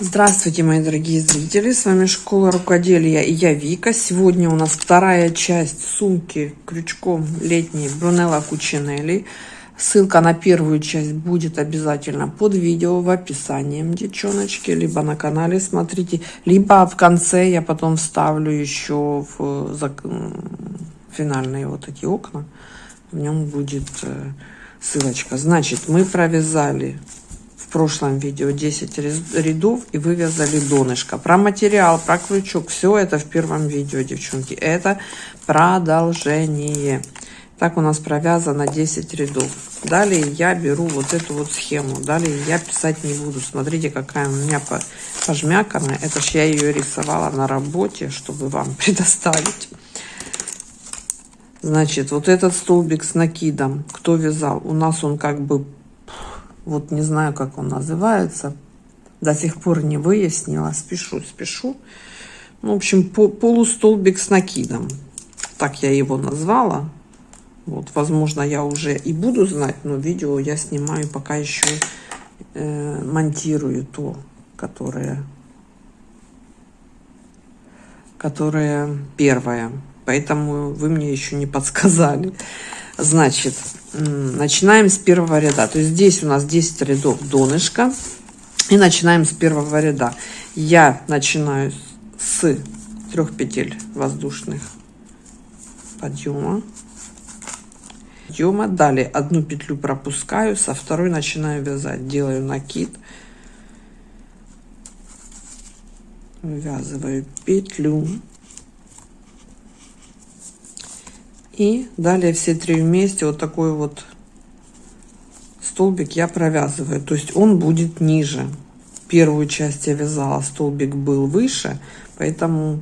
Здравствуйте, мои дорогие зрители! С вами Школа Рукоделия и я Вика. Сегодня у нас вторая часть сумки крючком летней Брунелла Кучинелли. Ссылка на первую часть будет обязательно под видео в описании, девчоночки, либо на канале смотрите, либо в конце я потом вставлю еще в финальные вот эти окна. В нем будет э, ссылочка. Значит, мы провязали в прошлом видео 10 рядов и вывязали донышко. Про материал, про крючок, все это в первом видео, девчонки. Это продолжение. Так у нас провязано 10 рядов. Далее я беру вот эту вот схему. Далее я писать не буду. Смотрите, какая у меня пожмяканная. Это ж я ее рисовала на работе, чтобы вам предоставить. Значит, вот этот столбик с накидом, кто вязал, у нас он как бы вот не знаю, как он называется. До сих пор не выяснила. Спешу, спешу. Ну, в общем, по, полустолбик с накидом. Так я его назвала. Вот, возможно, я уже и буду знать, но видео я снимаю, пока еще э, монтирую то, которое, которое первое. Поэтому вы мне еще не подсказали. Значит, начинаем с первого ряда. То есть здесь у нас 10 рядов донышка. И начинаем с первого ряда. Я начинаю с трех петель воздушных подъема. Подъема. Далее одну петлю пропускаю, со второй начинаю вязать. Делаю накид. Ввязываю петлю И далее все три вместе вот такой вот столбик я провязываю. То есть он будет ниже. Первую часть я вязала, столбик был выше, поэтому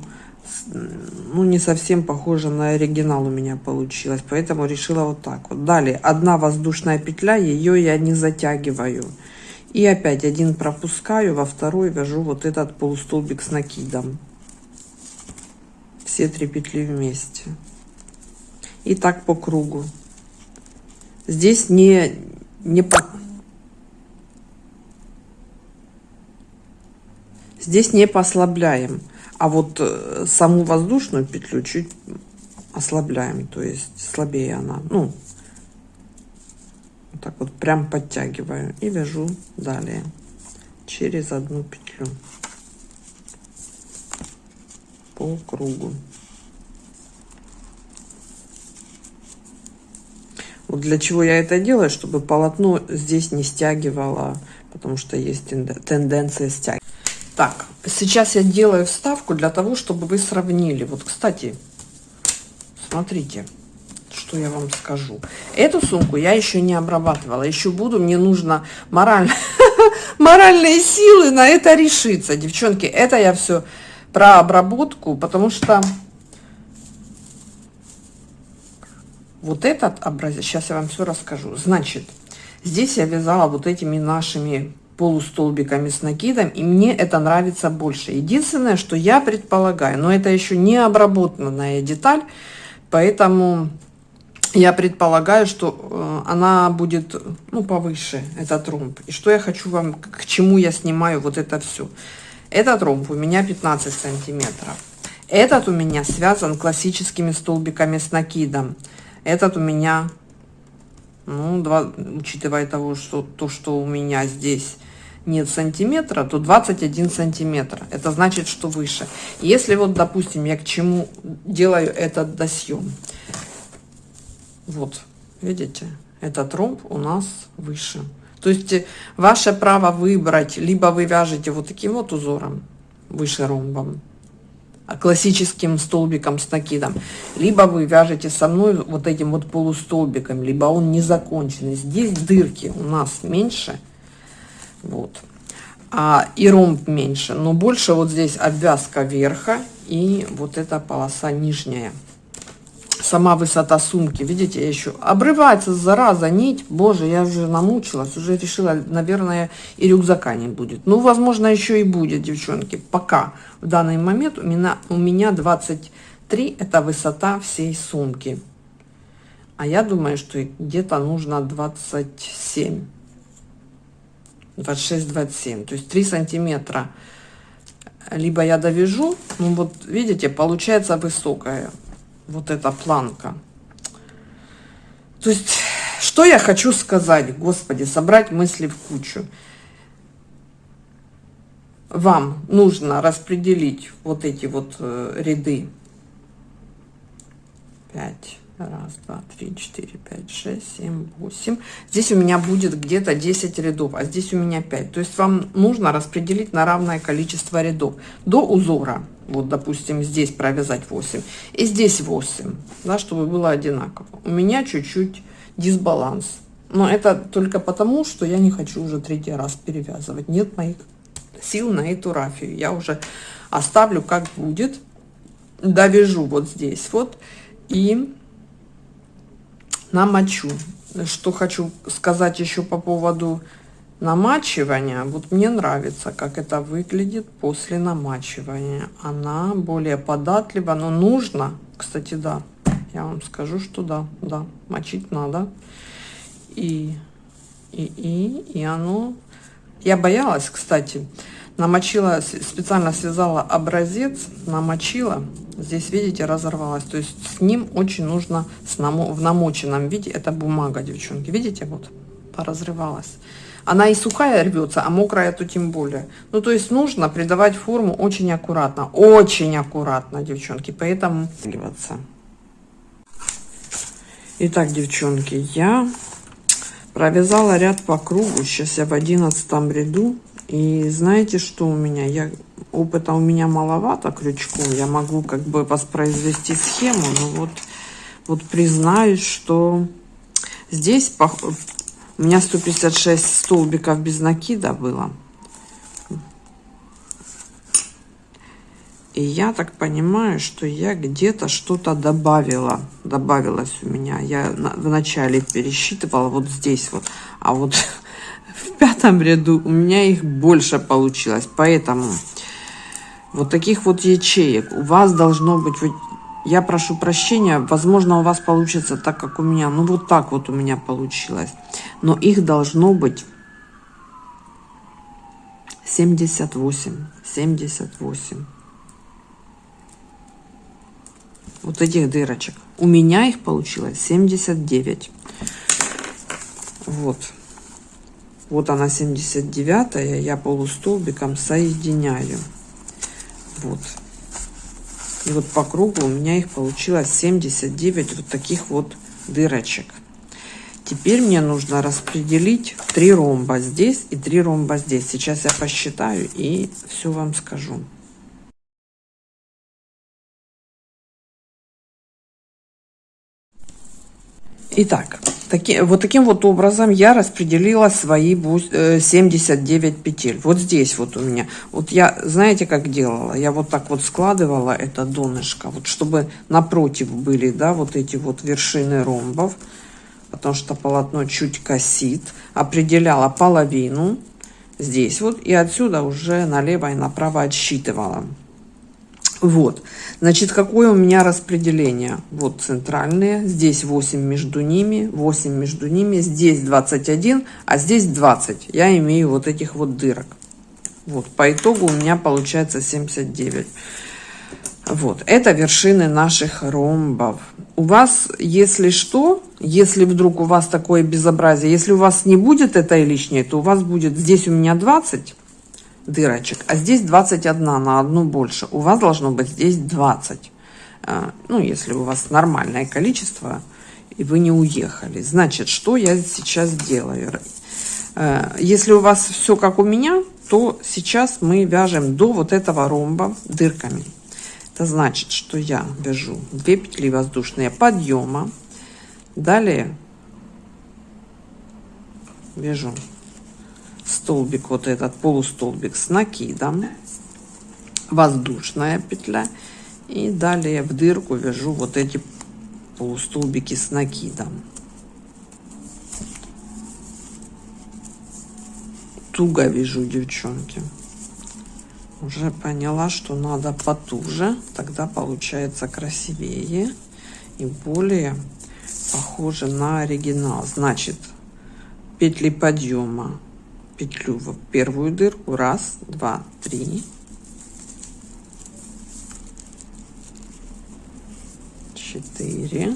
ну, не совсем похоже на оригинал у меня получилось. Поэтому решила вот так вот. Далее одна воздушная петля, ее я не затягиваю. И опять один пропускаю, во второй вяжу вот этот полустолбик с накидом. Все три петли вместе и так по кругу. Здесь не, не по... Здесь не послабляем, а вот э, саму воздушную петлю чуть ослабляем, то есть слабее она. Ну, вот так вот прям подтягиваю и вяжу далее через одну петлю по кругу. Вот для чего я это делаю, чтобы полотно здесь не стягивало, потому что есть тенденция стягивать. Так, сейчас я делаю вставку для того, чтобы вы сравнили. Вот, кстати, смотрите, что я вам скажу. Эту сумку я еще не обрабатывала. Еще буду, мне нужно морально, моральные силы на это решиться. Девчонки, это я все про обработку, потому что Вот этот образец, сейчас я вам все расскажу. Значит, здесь я вязала вот этими нашими полустолбиками с накидом, и мне это нравится больше. Единственное, что я предполагаю, но это еще не обработанная деталь, поэтому я предполагаю, что э, она будет ну, повыше, этот ромб. И что я хочу вам, к чему я снимаю вот это все. Этот ромб у меня 15 сантиметров. Этот у меня связан классическими столбиками с накидом. Этот у меня, ну, 2, учитывая того, что то, что у меня здесь нет сантиметра, то 21 сантиметр. Это значит, что выше. Если вот, допустим, я к чему делаю этот досъем. Вот, видите, этот ромб у нас выше. То есть э, ваше право выбрать, либо вы вяжете вот таким вот узором, выше ромбом, классическим столбиком с накидом, либо вы вяжете со мной вот этим вот полустолбиком, либо он не законченный. Здесь дырки у нас меньше, вот, а и ромб меньше, но больше вот здесь обвязка верха и вот эта полоса нижняя сама высота сумки. Видите, я еще обрывается, зараза, нить. Боже, я уже намучилась, уже решила, наверное, и рюкзака не будет. Ну, возможно, еще и будет, девчонки. Пока в данный момент у меня, у меня 23, это высота всей сумки. А я думаю, что где-то нужно 27. 26-27. То есть 3 сантиметра либо я довяжу, ну вот видите, получается высокая вот эта планка. То есть, что я хочу сказать, господи, собрать мысли в кучу. Вам нужно распределить вот эти вот э, ряды. 5, Раз, два, три, четыре, пять, шесть, семь, восемь. Здесь у меня будет где-то 10 рядов, а здесь у меня 5. То есть вам нужно распределить на равное количество рядов до узора. Вот, допустим, здесь провязать 8 и здесь 8, да, чтобы было одинаково. У меня чуть-чуть дисбаланс. Но это только потому, что я не хочу уже третий раз перевязывать. Нет моих сил на эту рафию. Я уже оставлю как будет. Довяжу вот здесь вот. И намочу. Что хочу сказать еще по поводу намачивания. Вот мне нравится, как это выглядит после намачивания. Она более податлива, но нужно, кстати, да, я вам скажу, что да, да, мочить надо. И, и, и, и оно... Я боялась, кстати, намочила, специально связала образец, намочила, здесь, видите, разорвалась. То есть с ним очень нужно с намо, в намоченном виде, это бумага, девчонки, видите, вот, поразрывалась. Она и сухая рвется, а мокрая то тем более. Ну, то есть нужно придавать форму очень аккуратно, очень аккуратно, девчонки, поэтому... Итак, девчонки, я провязала ряд по кругу, сейчас я в одиннадцатом ряду и знаете, что у меня? Я, опыта у меня маловато крючком. Я могу как бы воспроизвести схему, но вот, вот признаюсь, что здесь по, у меня 156 столбиков без накида было. И я так понимаю, что я где-то что-то добавила. Добавилось у меня. Я вначале пересчитывала вот здесь вот. А вот в пятом ряду у меня их больше получилось. Поэтому вот таких вот ячеек у вас должно быть... Я прошу прощения, возможно, у вас получится так, как у меня. Ну, вот так вот у меня получилось. Но их должно быть 78. 78. Вот этих дырочек. У меня их получилось 79. Вот. Вот она 79 -я, полустолбиком соединяю. Вот. И вот по кругу у меня их получилось 79 вот таких вот дырочек. Теперь мне нужно распределить три ромба здесь и три ромба здесь. Сейчас я посчитаю и все вам скажу. Итак, таки, вот таким вот образом я распределила свои 79 э, петель. Вот здесь вот у меня. Вот я, знаете, как делала? Я вот так вот складывала это донышко, вот чтобы напротив были, да, вот эти вот вершины ромбов, потому что полотно чуть косит. Определяла половину здесь вот, и отсюда уже налево и направо отсчитывала. Вот, значит, какое у меня распределение? Вот центральные, здесь 8 между ними, 8 между ними, здесь 21, а здесь 20. Я имею вот этих вот дырок. Вот, по итогу у меня получается 79. Вот, это вершины наших ромбов. У вас, если что, если вдруг у вас такое безобразие, если у вас не будет этой лишней, то у вас будет, здесь у меня 20, дырочек, а здесь 21 на одну больше. У вас должно быть здесь 20. А, ну, если у вас нормальное количество, и вы не уехали. Значит, что я сейчас делаю? А, если у вас все как у меня, то сейчас мы вяжем до вот этого ромба дырками. Это значит, что я вяжу 2 петли воздушные подъема. Далее вяжу столбик вот этот полустолбик с накидом воздушная петля. И далее в дырку вяжу вот эти полустолбики с накидом. Туго вяжу девчонки. Уже поняла что надо потуже тогда получается красивее и более похоже на оригинал. Значит петли подъема петлю в первую дырку. Раз два три. Четыре.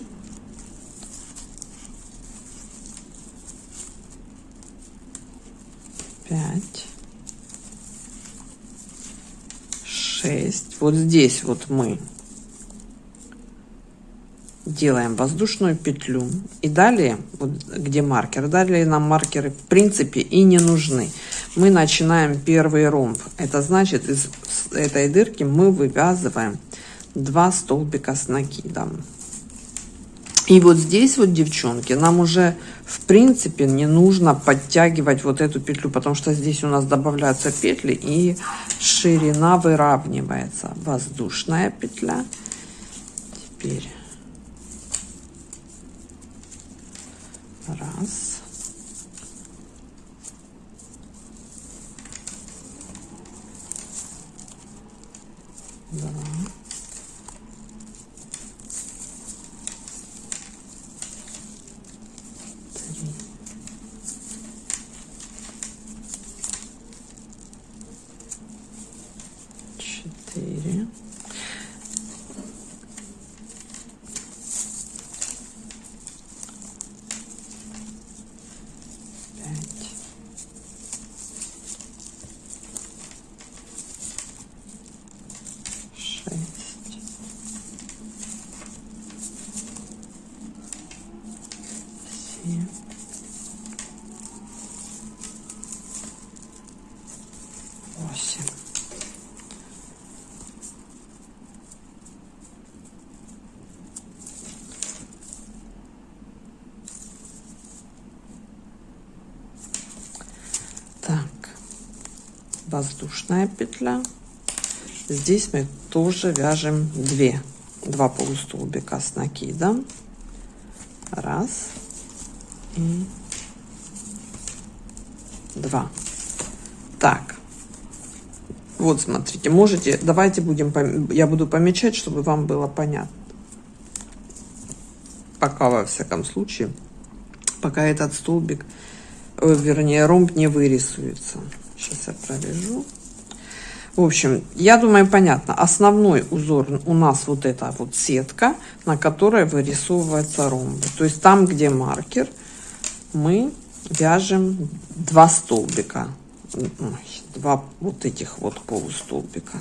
Пять. Шесть. Вот здесь вот мы делаем воздушную петлю и далее вот где маркер далее нам маркеры в принципе и не нужны. Мы начинаем первый ромб. Это значит из этой дырки мы вывязываем два столбика с накидом. И вот здесь вот девчонки нам уже в принципе не нужно подтягивать вот эту петлю потому что здесь у нас добавляются петли и ширина выравнивается. Воздушная петля. Теперь Раз. Два. 8. Так, воздушная петля. Здесь мы тоже вяжем 2. 2 полустолбика с накидом. Раз и два. Вот, смотрите, можете, давайте будем, я буду помечать, чтобы вам было понятно. Пока, во всяком случае, пока этот столбик, э, вернее, ромб не вырисуется. Сейчас я провяжу. В общем, я думаю, понятно. Основной узор у нас вот эта вот сетка, на которой вырисовывается ромбы. То есть там, где маркер, мы вяжем два столбика два вот этих вот полустолбика.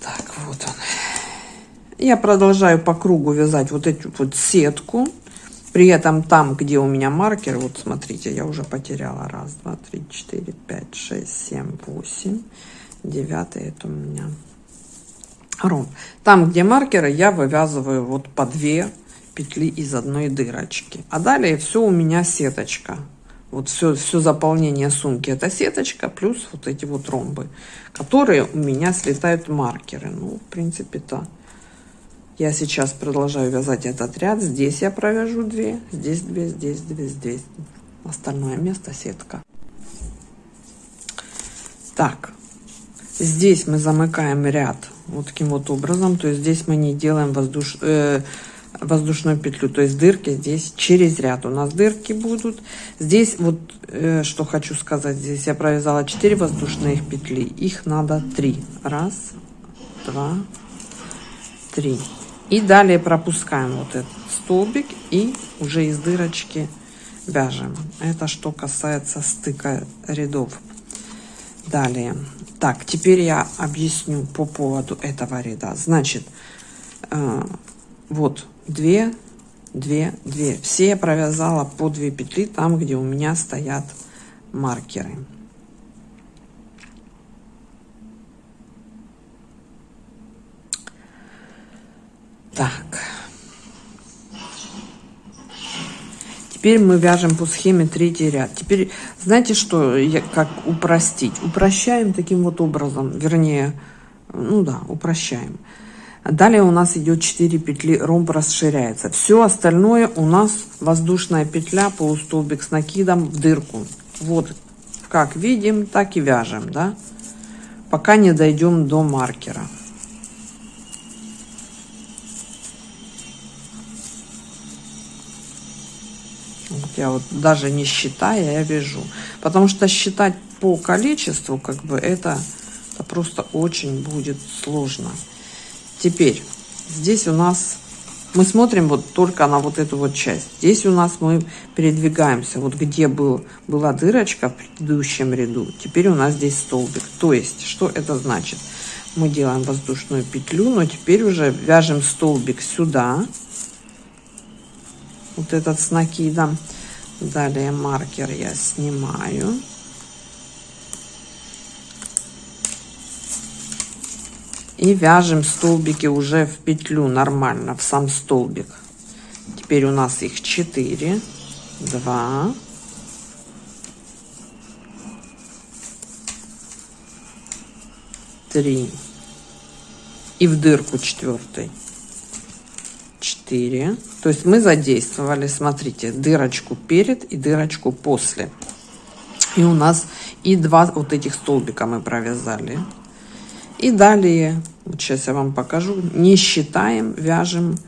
Так, вот он. Я продолжаю по кругу вязать вот эту вот сетку. При этом там, где у меня маркер, вот смотрите, я уже потеряла. Раз, два, три, четыре, пять, шесть, семь, восемь. Девятый это у меня ром. Там, где маркеры, я вывязываю вот по две петли из одной дырочки. А далее все у меня сеточка. Вот все, все заполнение сумки это сеточка, плюс вот эти вот ромбы, которые у меня слетают маркеры. Ну, в принципе-то я сейчас продолжаю вязать этот ряд. Здесь я провяжу 2, здесь 2, здесь 2, здесь. Остальное место сетка. Так, здесь мы замыкаем ряд вот таким вот образом. То есть здесь мы не делаем воздуш э, воздушную петлю. То есть дырки здесь через ряд. У нас дырки будут. Здесь вот э, что хочу сказать. Здесь я провязала 4 воздушные петли. Их надо 3 раз два три. И далее пропускаем вот этот столбик и уже из дырочки вяжем. Это что касается стыка рядов. Далее так, теперь я объясню по поводу этого ряда. Значит, э, вот две, две, две. Все я провязала по две петли там, где у меня стоят маркеры. Так. Теперь мы вяжем по схеме третий ряд. Теперь, знаете что, я, как упростить? Упрощаем таким вот образом, вернее, ну да, упрощаем. Далее у нас идет 4 петли, ромб расширяется. Все остальное у нас воздушная петля, полустолбик с накидом в дырку. Вот как видим, так и вяжем, да. пока не дойдем до маркера. Я вот даже не считая, я вяжу. Потому что считать по количеству, как бы это, это просто очень будет сложно. Теперь здесь у нас мы смотрим вот только на вот эту вот часть. Здесь у нас мы передвигаемся. Вот где был, была дырочка в предыдущем ряду, теперь у нас здесь столбик. То есть, что это значит? Мы делаем воздушную петлю, но теперь уже вяжем столбик сюда. Вот этот с накидом. Далее маркер я снимаю. и вяжем столбики уже в петлю нормально в сам столбик. Теперь у нас их 4 2 3 и в дырку четвертой 4 то есть мы задействовали смотрите дырочку перед и дырочку после и у нас и два вот этих столбика мы провязали и далее, вот сейчас я вам покажу, не считаем, вяжем.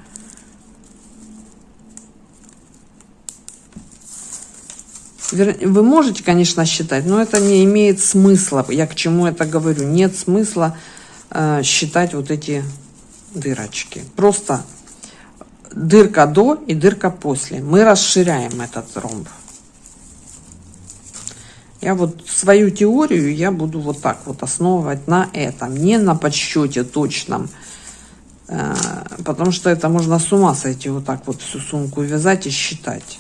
Вы можете, конечно, считать, но это не имеет смысла. Я к чему это говорю? Нет смысла э, считать вот эти дырочки. Просто дырка до и дырка после. Мы расширяем этот ромб. Я вот свою теорию я буду вот так вот основывать на этом, не на подсчете точном. Э, потому что это можно с ума сойти вот так вот всю сумку вязать и считать.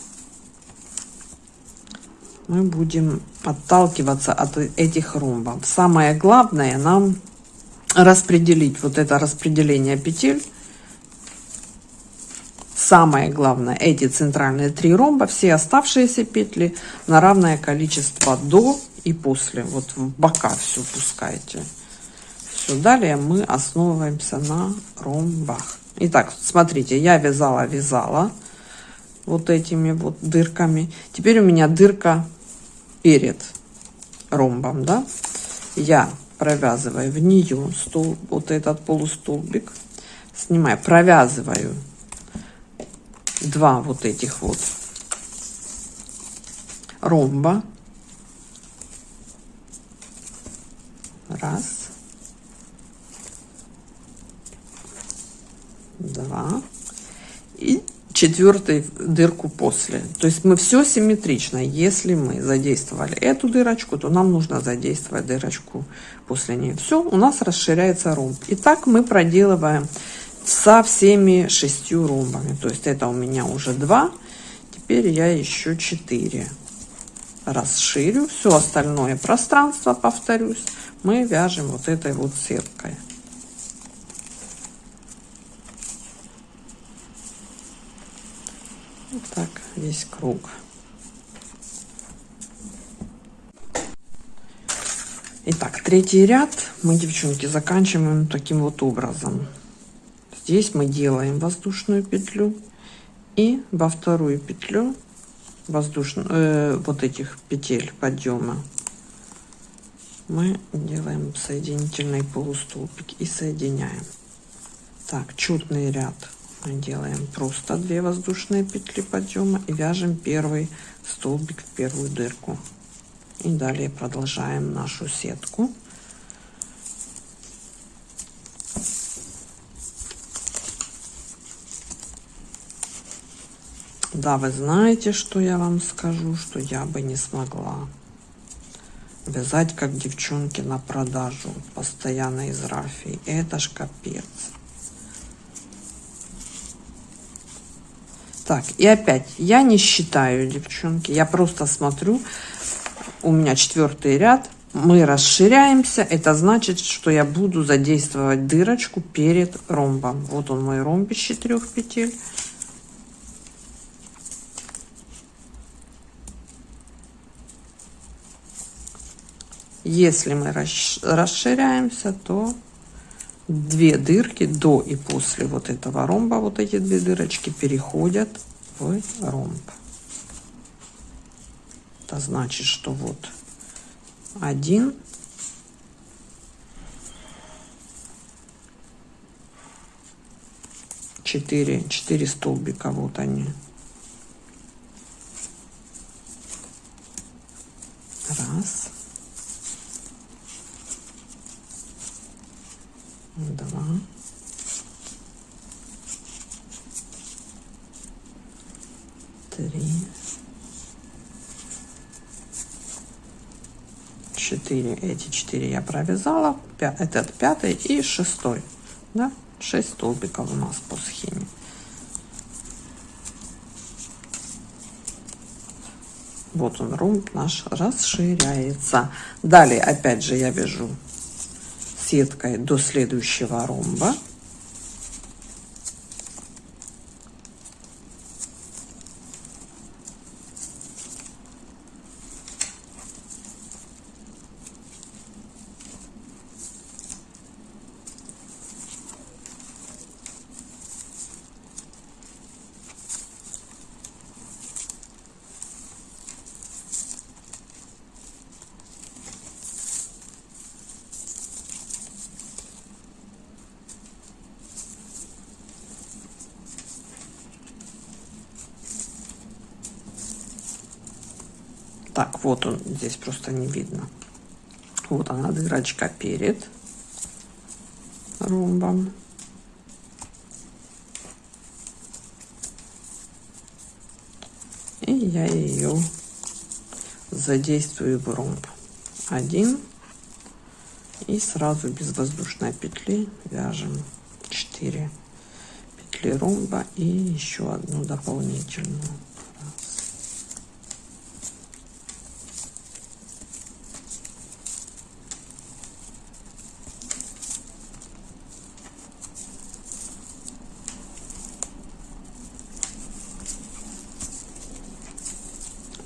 Мы будем отталкиваться от этих ромбов. Самое главное нам распределить вот это распределение петель Самое главное, эти центральные три ромба, все оставшиеся петли на равное количество до и после. Вот в бока все пускайте. Все, далее мы основываемся на ромбах. Итак, смотрите, я вязала, вязала вот этими вот дырками. Теперь у меня дырка перед ромбом, да. Я провязываю в нее стол, вот этот полустолбик, снимаю, провязываю два вот этих вот ромба. Раз. Два. И четвертый дырку после. То есть мы все симметрично. Если мы задействовали эту дырочку, то нам нужно задействовать дырочку после нее. Все, у нас расширяется ромб. И так мы проделываем со всеми шестью ромбами. То есть это у меня уже два. Теперь я еще четыре расширю. Все остальное пространство, повторюсь, мы вяжем вот этой вот сеткой. Вот так весь круг. Итак, третий ряд мы, девчонки, заканчиваем таким вот образом. Здесь мы делаем воздушную петлю и во вторую петлю воздушную э, вот этих петель подъема мы делаем соединительный полустолбик и соединяем. Так, четный ряд мы делаем просто 2 воздушные петли подъема и вяжем первый столбик в первую дырку. И далее продолжаем нашу сетку. Да, вы знаете, что я вам скажу, что я бы не смогла вязать как девчонки на продажу постоянно из рафии. Это ж капец. Так, и опять, я не считаю, девчонки, я просто смотрю, у меня четвертый ряд, мы расширяемся, это значит, что я буду задействовать дырочку перед ромбом. Вот он мой ромб из четырех петель. Если мы расширяемся, то две дырки до и после вот этого ромба, вот эти две дырочки переходят в ромб. Это значит, что вот один, четыре, четыре столбика, вот они. Раз. Два три четыре. Эти четыре я провязала. Этот пятый и шестой. Да? 6 столбиков у нас по схеме. Вот он ромб наш расширяется. Далее опять же я вяжу сеткой до следующего ромба Так, вот он, здесь просто не видно. Вот она, дырочка перед ромбом. И я ее задействую в ромб. Один. И сразу без воздушной петли вяжем 4 петли ромба и еще одну дополнительную.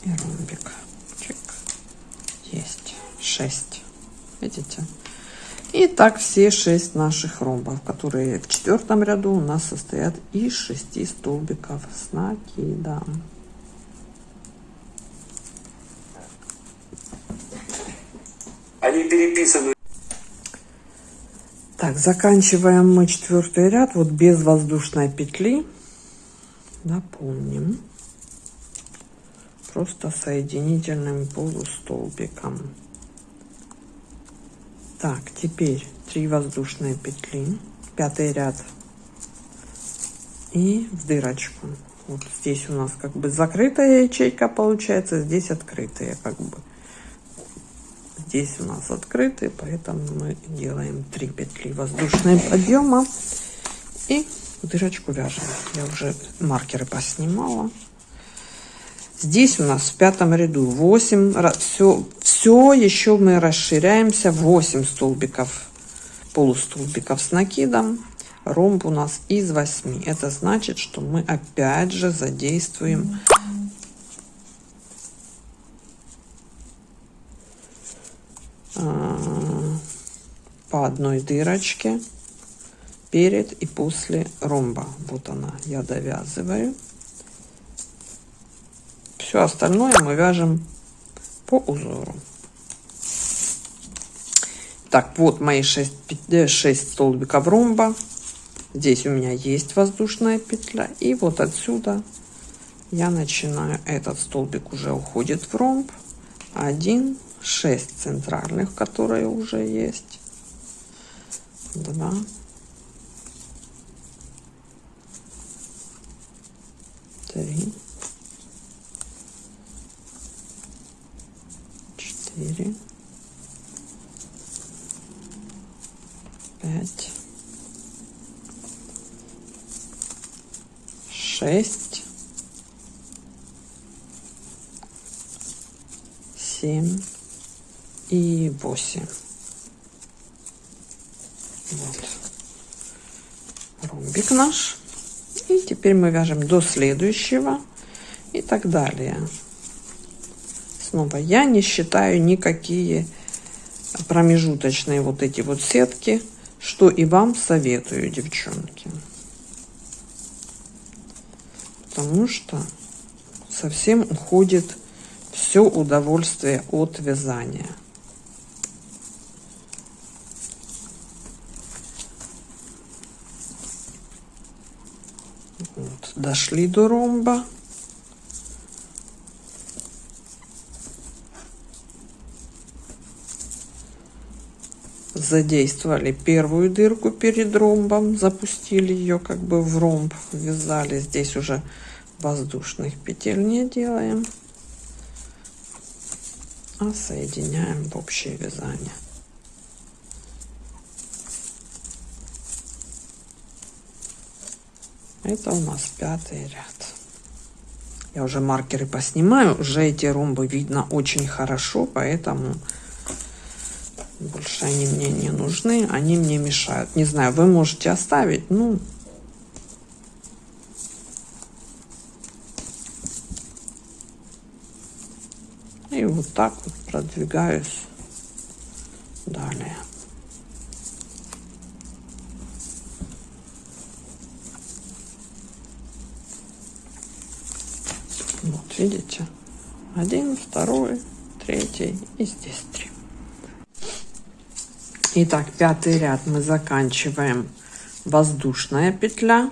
и ромбик. Чик. Есть. 6. Видите? И так все шесть наших ромбов, которые в четвертом ряду у нас состоят из шести столбиков с накидом. Они переписаны. Так, заканчиваем мы четвертый ряд вот без воздушной петли. Напомним просто соединительным полустолбиком. Так, теперь 3 воздушные петли, пятый ряд и в дырочку. Вот здесь у нас как бы закрытая ячейка получается, здесь открытая как бы. Здесь у нас открытые, поэтому мы делаем 3 петли воздушные подъема и в дырочку вяжем. Я уже маркеры поснимала. Здесь у нас в пятом ряду 8, все, все еще мы расширяемся 8 столбиков, полустолбиков с накидом. Ромб у нас из 8. Это значит, что мы опять же задействуем а, по одной дырочке перед и после ромба. Вот она, я довязываю. Все остальное мы вяжем по узору. Так, вот мои 6, 6 столбиков ромба. Здесь у меня есть воздушная петля. И вот отсюда я начинаю. Этот столбик уже уходит в ромб. 1, 6 центральных, которые уже есть. 2, три, четыре, пять, шесть, семь и восемь. Вот. Ромбик наш. И теперь мы вяжем до следующего и так далее снова я не считаю никакие промежуточные вот эти вот сетки что и вам советую девчонки потому что совсем уходит все удовольствие от вязания Вот, дошли до ромба. Задействовали первую дырку перед ромбом, запустили ее как бы в ромб, вязали. Здесь уже воздушных петель не делаем, а соединяем в общее вязание. Это у нас пятый ряд. Я уже маркеры поснимаю, уже эти ромбы видно очень хорошо, поэтому больше они мне не нужны, они мне мешают. Не знаю, вы можете оставить, ну... И вот так вот продвигаюсь далее. Вот, видите? Один, второй, третий и здесь. Итак, пятый ряд мы заканчиваем воздушная петля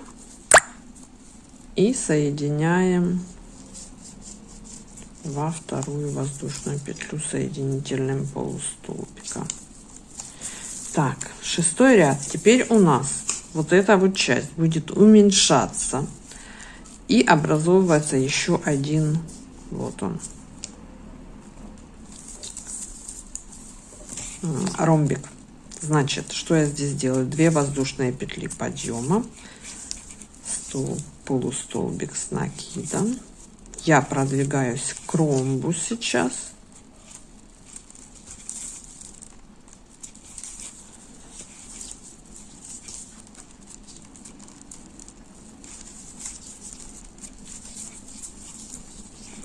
и соединяем во вторую воздушную петлю соединительным полустолбиком. Так, шестой ряд. Теперь у нас вот эта вот часть будет уменьшаться и образовывается еще один, вот он, ромбик. Значит, что я здесь делаю? Две воздушные петли подъема, стол, полустолбик с накидом. Я продвигаюсь к ромбу сейчас.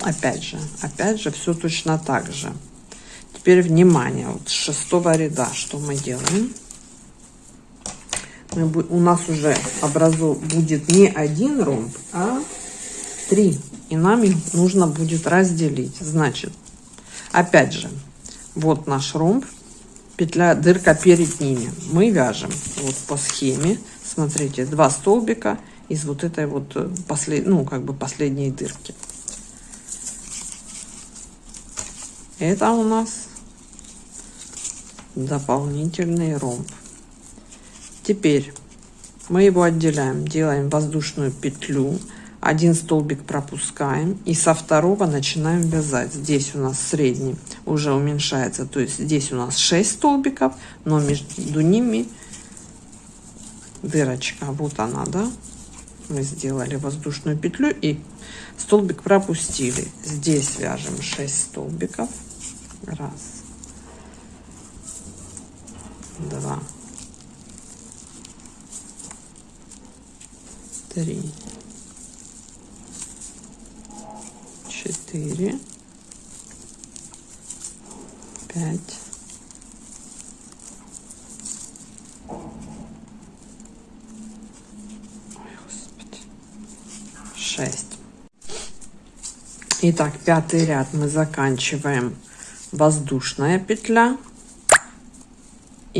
Опять же, опять же, все точно так же. Теперь внимание, вот с шестого ряда что мы делаем? Мы, у нас уже образу будет не один ромб, а три. И нам их нужно будет разделить. Значит, опять же, вот наш ромб, петля, дырка перед ними. Мы вяжем вот по схеме, смотрите, два столбика из вот этой вот э, послед, ну, как бы последней дырки. Это у нас дополнительный ромб. Теперь мы его отделяем, делаем воздушную петлю, один столбик пропускаем и со второго начинаем вязать. Здесь у нас средний уже уменьшается, то есть здесь у нас 6 столбиков, но между ними дырочка, вот она, да, мы сделали воздушную петлю и столбик пропустили. Здесь вяжем 6 столбиков, раз, два, три, четыре, пять, шесть. Итак, пятый ряд мы заканчиваем воздушная петля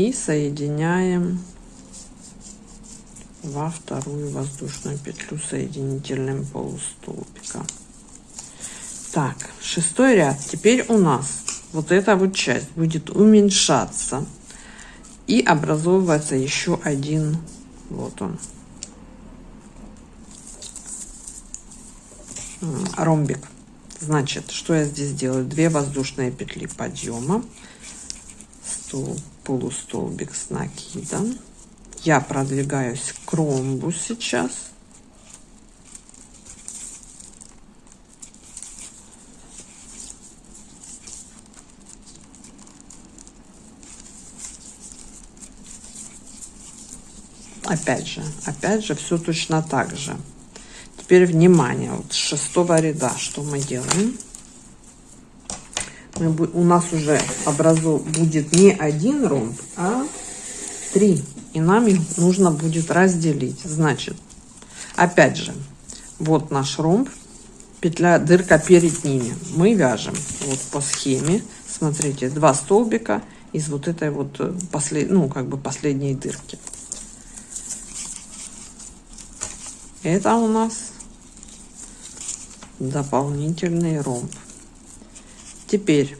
и соединяем во вторую воздушную петлю соединительным полустолбика. Так, шестой ряд. Теперь у нас вот эта вот часть будет уменьшаться и образовывается еще один, вот он, ромбик. Значит, что я здесь делаю? Две воздушные петли подъема, стол, полустолбик с накидом. Я продвигаюсь к ромбу сейчас. Опять же, опять же, все точно так же. Теперь внимание, вот с шестого ряда что мы делаем? У нас уже образу будет не один ромб, а три. И нам их нужно будет разделить. Значит, опять же, вот наш ромб, петля, дырка перед ними. Мы вяжем вот по схеме, смотрите, два столбика из вот этой вот э, послед, ну, как бы последней дырки. Это у нас дополнительный ромб. Теперь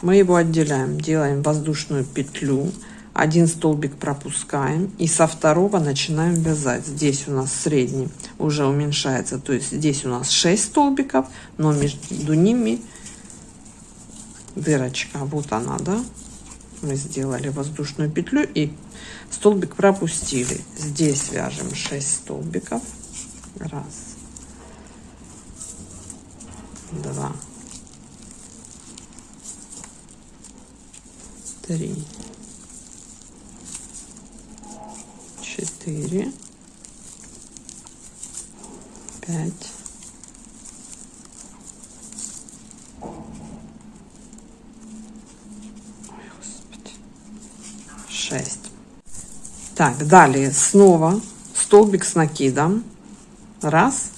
мы его отделяем, делаем воздушную петлю, один столбик пропускаем и со второго начинаем вязать. Здесь у нас средний уже уменьшается, то есть здесь у нас 6 столбиков, но между ними дырочка. Вот она, да? Мы сделали воздушную петлю и столбик пропустили. Здесь вяжем 6 столбиков. Раз, два, три, четыре, пять, шесть. Так, далее снова столбик с накидом. Раз.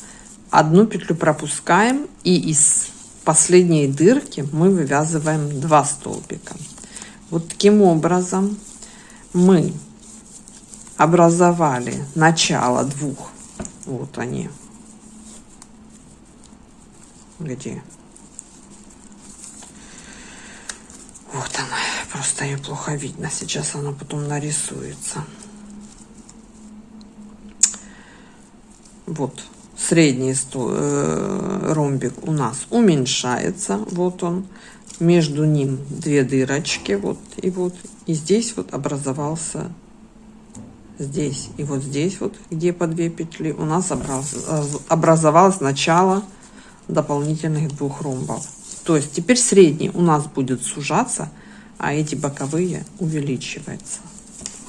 Одну петлю пропускаем и из последней дырки мы вывязываем два столбика. Вот таким образом мы образовали начало двух. Вот они. Где? Вот она. Просто ее плохо видно. Сейчас она потом нарисуется. Вот средний э, ромбик у нас уменьшается. Вот он. Между ним две дырочки. Вот и вот. И здесь вот образовался здесь и вот здесь вот, где по две петли, у нас образовалось начало дополнительных двух ромбов. То есть теперь средний у нас будет сужаться, а эти боковые увеличиваются.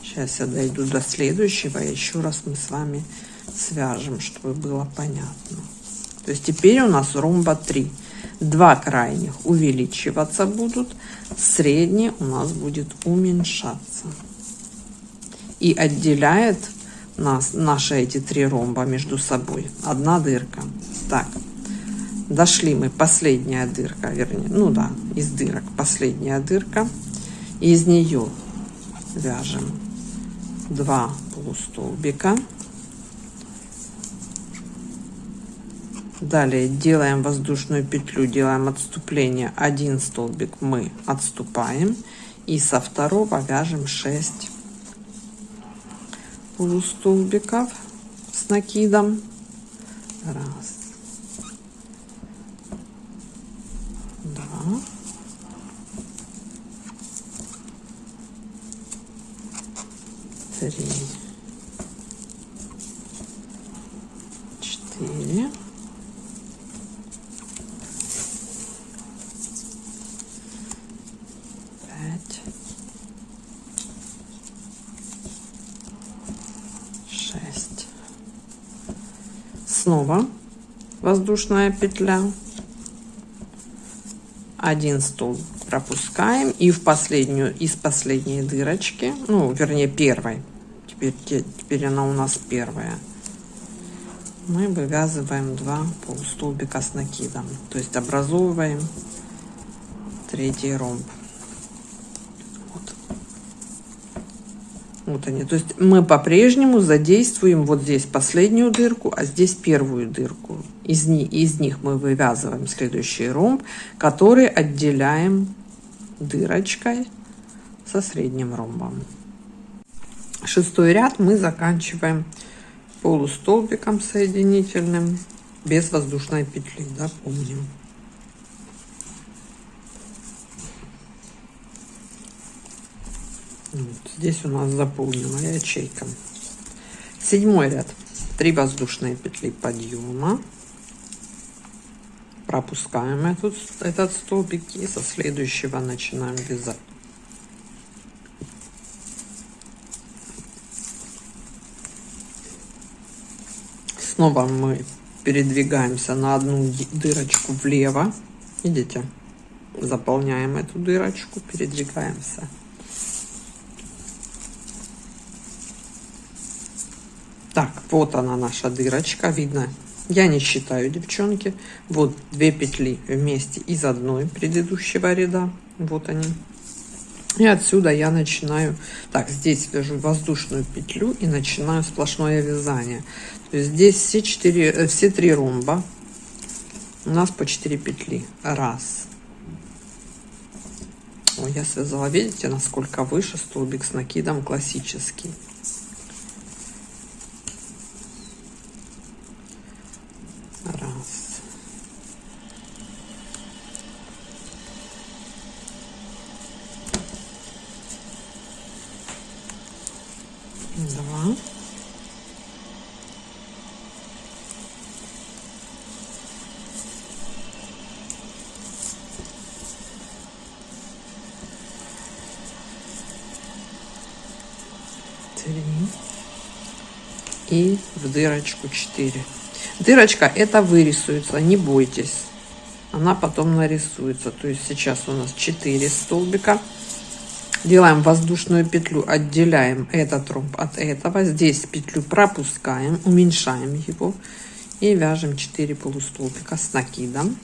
Сейчас я дойду до следующего, и еще раз мы с вами свяжем, чтобы было понятно. То есть теперь у нас ромба 3. Два крайних увеличиваться будут, средний у нас будет уменьшаться. И отделяет нас наши эти три ромба между собой одна дырка. Так, дошли мы, последняя дырка, вернее, ну да, из дырок последняя дырка. Из нее вяжем два полустолбика Далее делаем воздушную петлю, делаем отступление. Один столбик мы отступаем. И со второго вяжем 6 полустолбиков с накидом. Раз. Два. Три. Четыре. Снова воздушная петля. Один стол пропускаем. И в последнюю из последней дырочки ну вернее первой. Теперь теперь она у нас первая. Мы вывязываем два полустолбика с накидом. То есть образовываем третий ромб Вот они. То есть мы по-прежнему задействуем вот здесь последнюю дырку, а здесь первую дырку. Из, них, из них мы вывязываем следующий ромб, который отделяем дырочкой со средним ромбом. Шестой ряд мы заканчиваем полустолбиком соединительным без воздушной петли, да, помним. Вот, здесь у нас заполнена ячейка. Седьмой ряд. Три воздушные петли подъема. Пропускаем этот, этот столбик и со следующего начинаем вязать. Снова мы передвигаемся на одну дырочку влево. Видите? Заполняем эту дырочку, передвигаемся Так, вот она наша дырочка, видно. Я не считаю, девчонки. Вот две петли вместе из одной предыдущего ряда. Вот они. И отсюда я начинаю, так, здесь вяжу воздушную петлю и начинаю сплошное вязание. То есть здесь все, четыре, э, все три ромба у нас по 4 петли. Раз. Ой, я связала, видите, насколько выше столбик с накидом классический. два, три и в дырочку 4 дырочка это вырисуется не бойтесь. Она потом нарисуется. То есть сейчас у нас 4 столбика. Делаем воздушную петлю отделяем этот ромб от этого. Здесь петлю пропускаем уменьшаем его и вяжем 4 полустолбика с накидом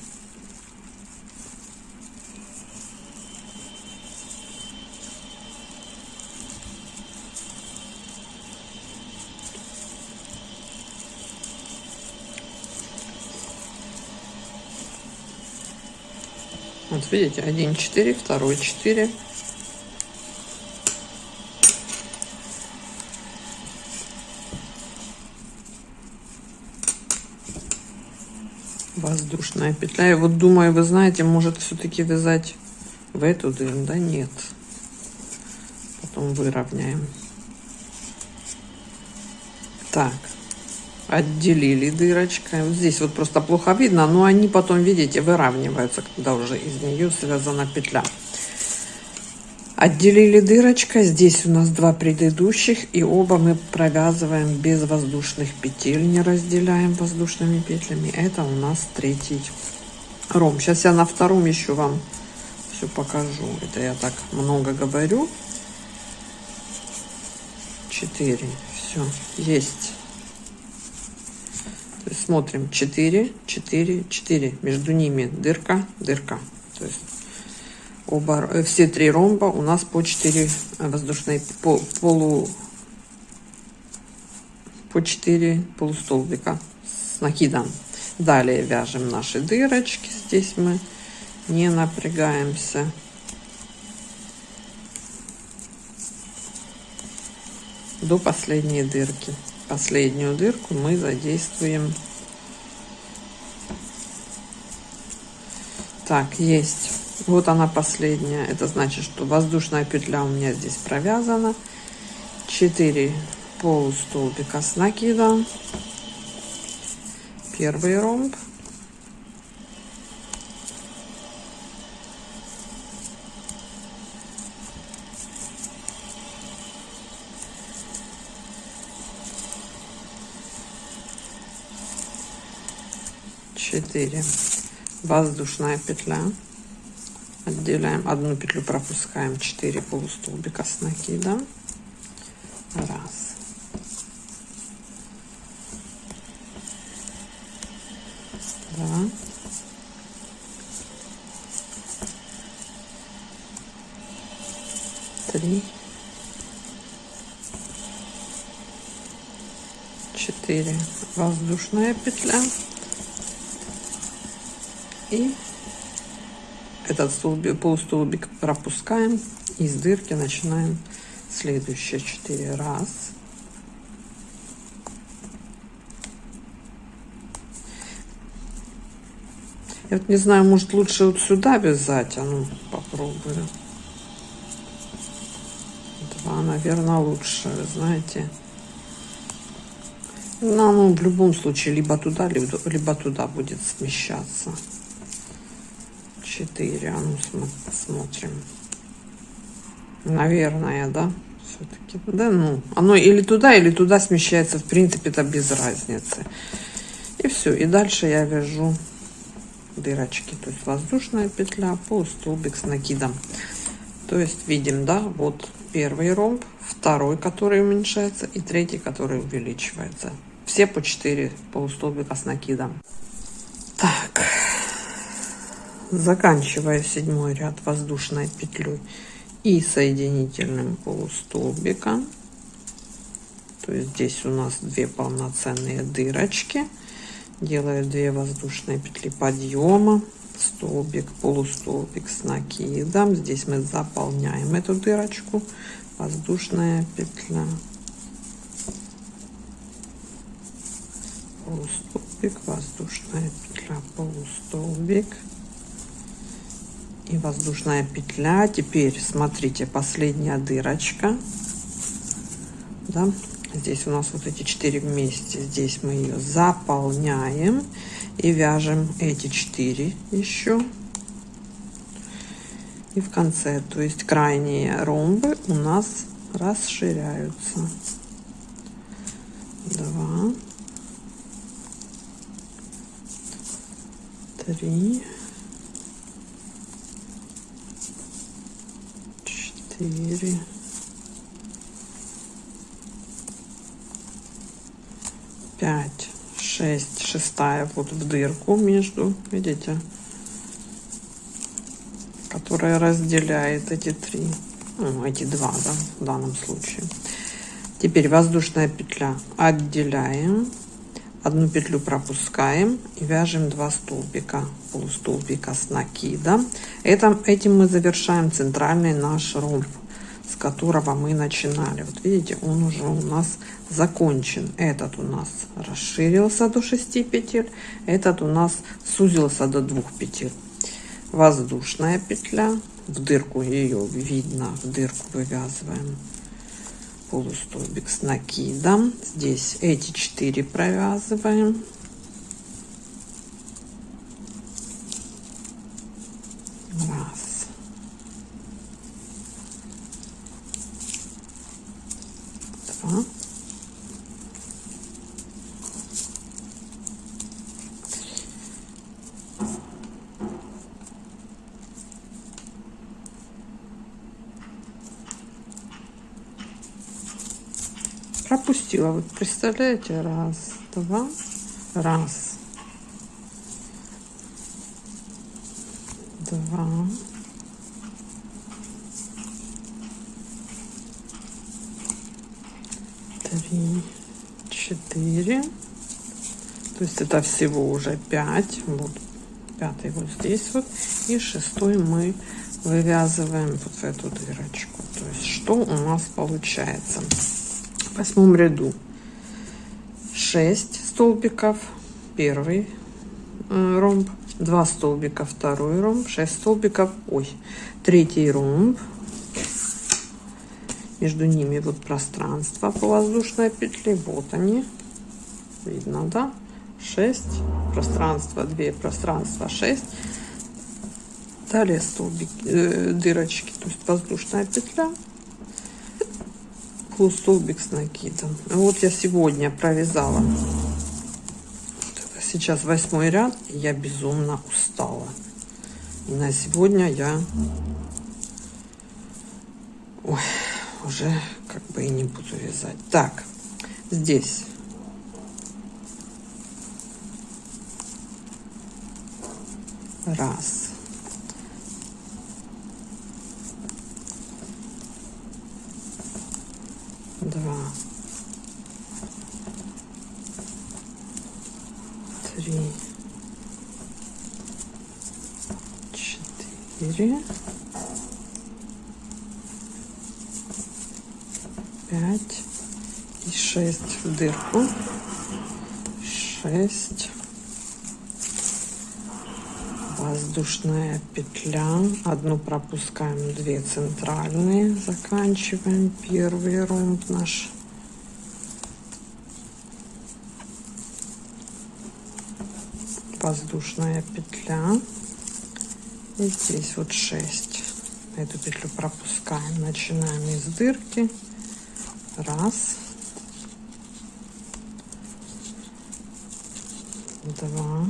видите, один четыре, второй четыре. воздушная петля. И вот думаю, вы знаете, может все-таки вязать в эту дыру. Да нет. Потом выровняем. Так. Отделили дырочкой. Вот здесь вот просто плохо видно, но они потом, видите, выравниваются, когда уже из нее связана петля. Отделили дырочкой. Здесь у нас два предыдущих. И оба мы провязываем без воздушных петель. Не разделяем воздушными петлями. Это у нас третий ром. Сейчас я на втором еще вам все покажу. Это я так много говорю. Четыре. Все. Есть. Смотрим. Четыре, четыре, четыре. Между ними дырка, дырка. То есть оба, э, все три ромба у нас по 4 воздушные по, полу по 4 полустолбика с накидом. Далее вяжем наши дырочки. Здесь мы не напрягаемся. До последней дырки. Последнюю дырку мы задействуем. Так, есть. Вот она последняя. Это значит, что воздушная петля у меня здесь провязана. 4 полустолбика с накидом. Первый ромб. Четыре воздушная петля. Отделяем одну петлю пропускаем 4 полустолбика с накидом раз. Два. Три. Четыре. Воздушная петля и этот столбик, полустолбик пропускаем. Из дырки начинаем следующие 4 раз. Я вот не знаю, может лучше вот сюда вязать. А ну, попробую. Два, наверное, лучше, знаете. Ну, ну, в любом случае, либо туда, либо туда будет смещаться. 4. А ну смотрим. Наверное, да? Все-таки. Да, ну, оно или туда, или туда смещается. В принципе, это без разницы. И все. И дальше я вяжу дырочки. То есть воздушная петля, полустолбик с накидом. То есть видим, да, вот первый ромб, второй, который уменьшается, и третий, который увеличивается. Все по 4 полустолбика с накидом. Заканчивая седьмой ряд воздушной петлей и соединительным полустолбиком. То есть здесь у нас две полноценные дырочки. Делаю 2 воздушные петли подъема, столбик, полустолбик с накидом. Здесь мы заполняем эту дырочку. Воздушная петля. Полустолбик, воздушная петля, полустолбик и воздушная петля. Теперь смотрите, последняя дырочка. Да? Здесь у нас вот эти четыре вместе. Здесь мы ее заполняем и вяжем эти четыре еще. И в конце, то есть крайние ромбы у нас расширяются. Два. Три. Четыре, пять, шесть, шестая вот в дырку между, видите, которая разделяет эти три, ну, эти два, да, в данном случае. Теперь воздушная петля. Отделяем, одну петлю пропускаем и вяжем 2 столбика полустолбика с накидом. Это этим мы завершаем центральный наш ромб с которого мы начинали. Вот видите он уже у нас закончен. Этот у нас расширился до 6 петель этот у нас сузился до 2 петель. Воздушная петля. В дырку ее видно в дырку вывязываем полустолбик с накидом. Здесь эти четыре провязываем. Раз. Два пропустила. Вот представляете, раз, два, раз, два, три, четыре. То есть это всего уже пять. Вот пятый вот здесь вот. И шестой мы вывязываем вот в эту дырочку. То есть что у нас получается? Восьмом ряду. 6 столбиков первый ромб 2 столбика второй ромб 6 столбиков ой третий ромб. Между ними вот пространство по воздушной петли вот они видно да? 6 пространство 2 пространство 6 далее столбик э, дырочки то есть воздушная петля столбик с накидом. Вот я сегодня провязала. Сейчас восьмой ряд, и я безумно устала. И на сегодня я Ой, уже как бы и не буду вязать. Так, здесь раз два, три, четыре, пять и шесть в дырку, шесть. Воздушная петля. Одну пропускаем две центральные. Заканчиваем первый ромб наш воздушная петля. И здесь вот 6 эту петлю пропускаем. Начинаем из дырки. Раз. Два.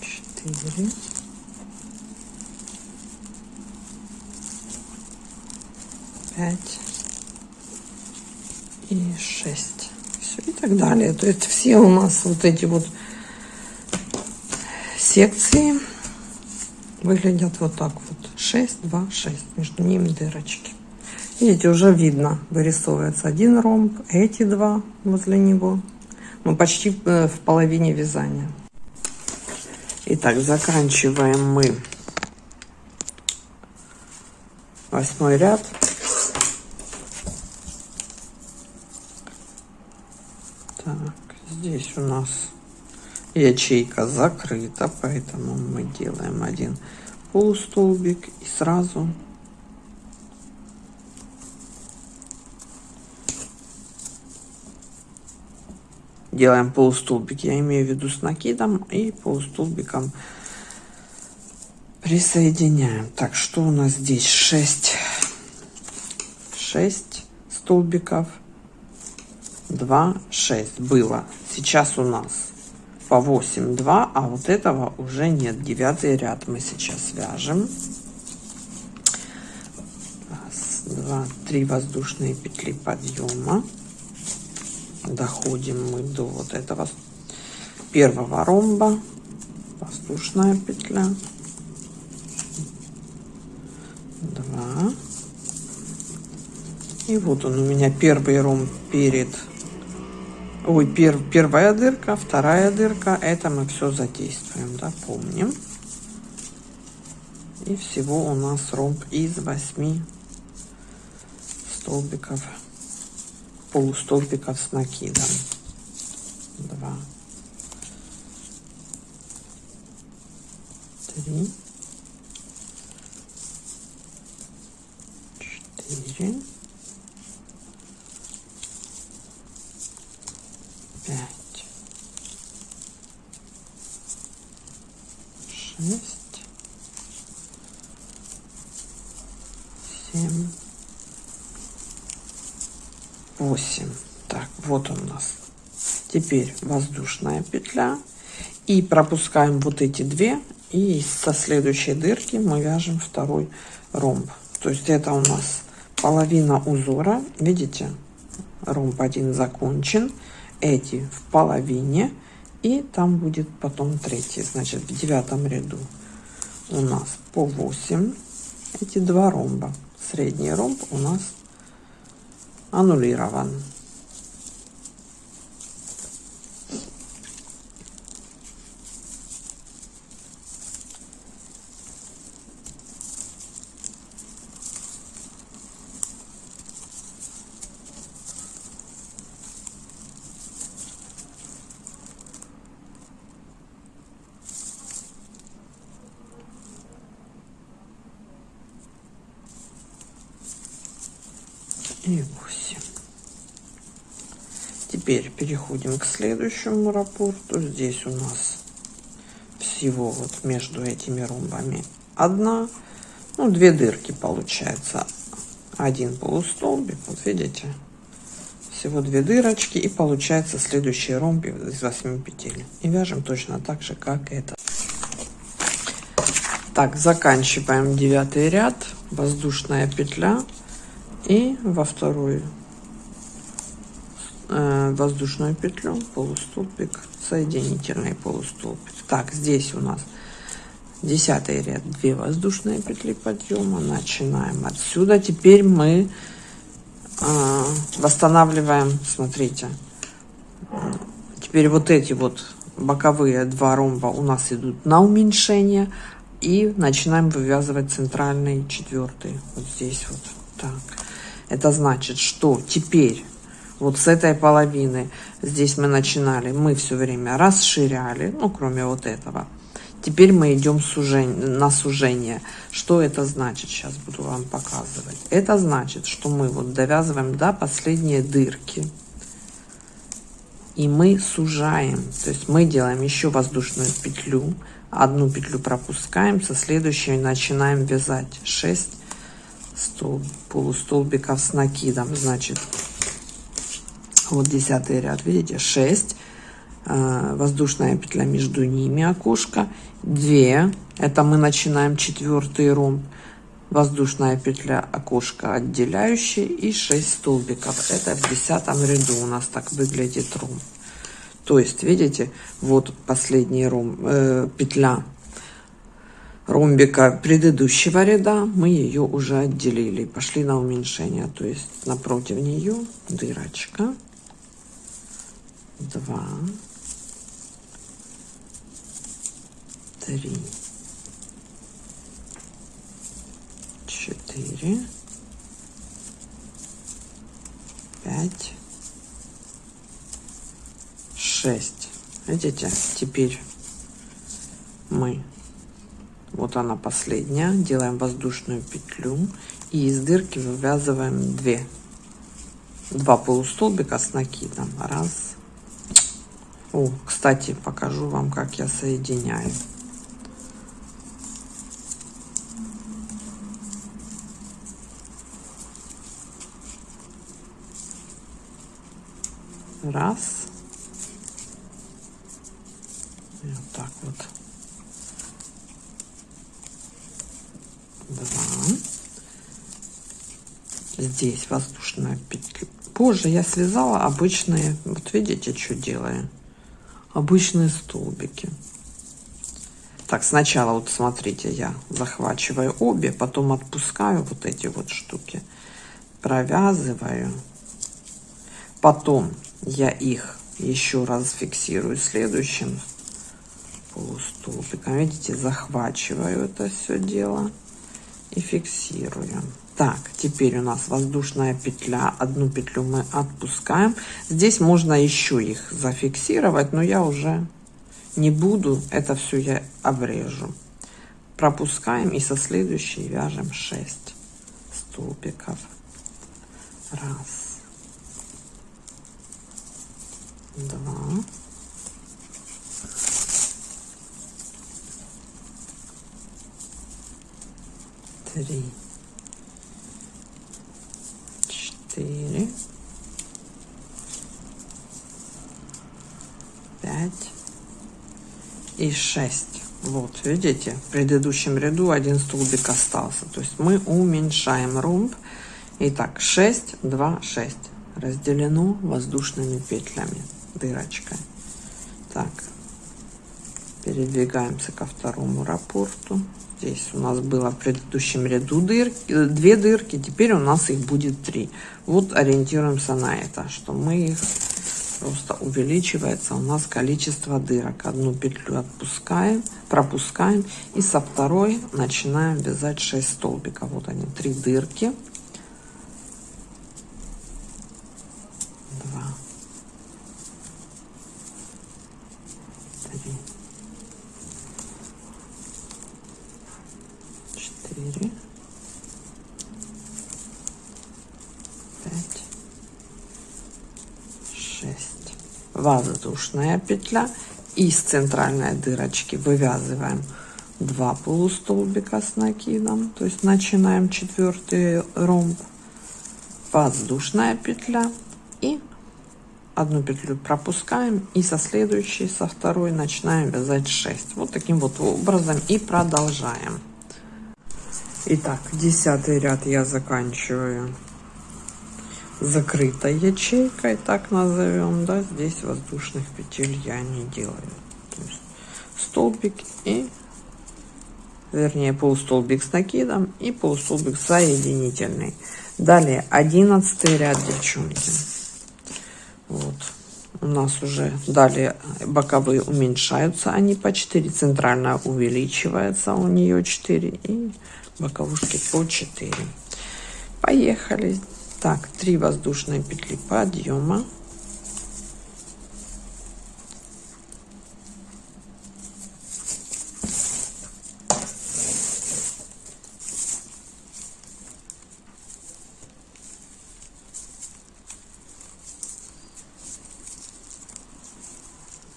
Четыре, пять и шесть. Все, и так далее. То есть все у нас вот эти вот секции выглядят вот так вот. 6, 2, 6. Между ними дырочки. Видите, уже видно, вырисовывается один ромб, эти два возле него. Мы почти э, в половине вязания. Итак, заканчиваем мы восьмой ряд. Так, здесь у нас. Ячейка закрыта, поэтому мы делаем один полустолбик и сразу делаем полустолбик. Я имею в виду с накидом и полустолбиком присоединяем. Так что у нас здесь? 6 6 столбиков. 2 6 было сейчас у нас по 8 2 а вот этого уже нет. Девятый ряд мы сейчас вяжем. Раз, два три воздушные петли подъема. Доходим мы до вот этого первого ромба. Воздушная петля. 2 и вот он у меня первый ромб перед ой пер, первая дырка вторая дырка. Это мы все задействуем да помним. И всего у нас ромб из 8 столбиков полустолбиков с накидом. 2 3 4 пять шесть семь восемь. Так вот он у нас. Теперь воздушная петля. И пропускаем вот эти две. И со следующей дырки мы вяжем второй ромб. То есть это у нас половина узора. Видите? Ромб один закончен эти в половине и там будет потом третий значит в девятом ряду у нас по 8 эти два ромба. Средний ромб у нас аннулирован и 8 теперь переходим к следующему рапорту. Здесь у нас всего вот между этими ромбами одна. Ну две дырки получается. Один полустолбик вот видите? Всего две дырочки и получается следующий ромб из 8 петель. И вяжем точно так же как это. Так заканчиваем девятый ряд. Воздушная петля. И во вторую воздушную петлю полустолбик соединительный полустолбик. Так здесь у нас десятый ряд 2 воздушные петли подъема. Начинаем отсюда. Теперь мы э, восстанавливаем смотрите. Теперь вот эти вот боковые два ромба у нас идут на уменьшение. И начинаем вывязывать центральный четвертый. Вот здесь вот. Так. Это значит, что теперь вот с этой половины, здесь мы начинали, мы все время расширяли, ну, кроме вот этого. Теперь мы идем сужение, на сужение. Что это значит? Сейчас буду вам показывать. Это значит, что мы вот довязываем до последней дырки. И мы сужаем. То есть мы делаем еще воздушную петлю. Одну петлю пропускаем, со следующей начинаем вязать 6 столб, полустолбиков с накидом. Значит, вот десятый ряд, видите, 6. Э, воздушная петля между ними, окошко. 2. Это мы начинаем четвертый ромб. воздушная петля окошко отделяющие и 6 столбиков это в десятом ряду у нас так выглядит ром то есть видите вот последний ром э, петля ромбика предыдущего ряда мы ее уже отделили пошли на уменьшение то есть напротив нее дырочка 2 3 4 5 6 видите теперь мы вот она последняя делаем воздушную петлю и из дырки вывязываем 2 два полустолбика с накидом. Раз о кстати покажу вам как я соединяю. Раз. И вот так вот. Два. Здесь воздушная петля. Позже я связала обычные. Вот видите что делаю обычные столбики. Так сначала вот смотрите я захвачиваю обе потом отпускаю вот эти вот штуки провязываю. Потом я их еще раз фиксирую следующим полустолбиком. Видите захвачиваю это все дело и фиксирую так теперь у нас воздушная петля. Одну петлю мы отпускаем. Здесь можно еще их зафиксировать но я уже не буду. Это все я обрежу. Пропускаем и со следующей вяжем 6 столбиков. Раз. Два, три, 5 и 6. Вот, видите, в предыдущем ряду один столбик остался. То есть мы уменьшаем ромб. Итак, 6, 2, 6. Разделено воздушными петлями, дырочкой. Так, передвигаемся ко второму рапорту. Здесь у нас было в предыдущем ряду дырки, э, две дырки, теперь у нас их будет три. Вот ориентируемся на это, что мы их просто увеличивается у нас количество дырок. Одну петлю отпускаем, пропускаем и со второй начинаем вязать 6 столбиков. Вот они, три дырки. Воздушная петля. Из центральной дырочки вывязываем 2 полустолбика с накидом то есть начинаем четвертый ромб. Воздушная петля. И одну петлю пропускаем. И со следующей со второй начинаем вязать 6 вот таким вот образом и продолжаем. Итак, десятый ряд я заканчиваю закрытой ячейкой, так назовем, да, здесь воздушных петель я не делаю. То есть столбик и, вернее, полустолбик с накидом и полустолбик соединительный. Далее, одиннадцатый ряд, девчонки. Вот. У нас уже далее боковые уменьшаются, они по 4, центральная увеличивается, у нее 4 и боковушки по 4. Поехали. Так, 3 воздушные петли подъема.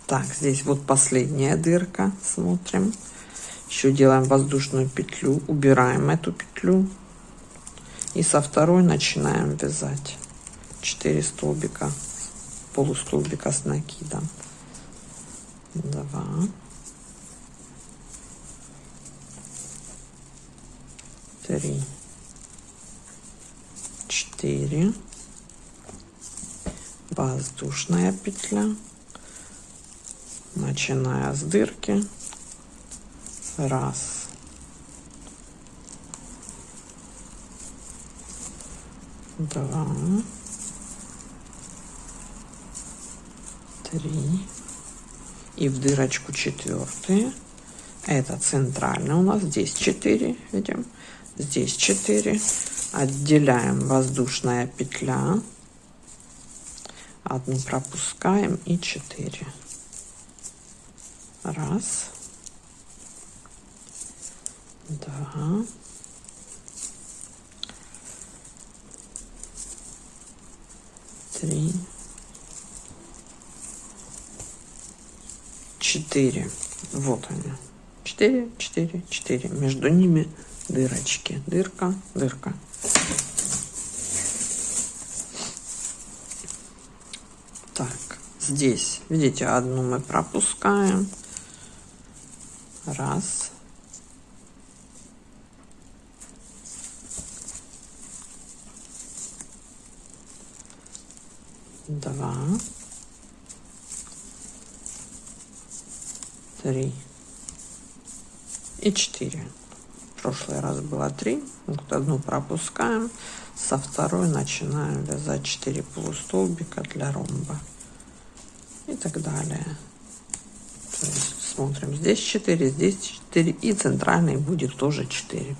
Так, здесь вот последняя дырка. Смотрим. Еще делаем воздушную петлю. Убираем эту петлю и со второй начинаем вязать. 4 столбика полустолбика с накидом. 2 три, четыре, воздушная петля, начиная с дырки, раз, два, три, и в дырочку четвертые, это центральный у нас, здесь 4, видим, здесь 4, отделяем. Воздушная петля, одну пропускаем. И 4. Раз, два, три, четыре. Вот они. Четыре, четыре, четыре. Между ними дырочки. Дырка, дырка. Так, здесь, видите, одну мы пропускаем. Раз. Два. Три. И четыре. В прошлый раз было три. Вот одну пропускаем. Со второй начинаем вязать 4 полустолбика для ромба. И так далее. То есть смотрим, здесь 4, здесь 4 и центральный будет тоже 4.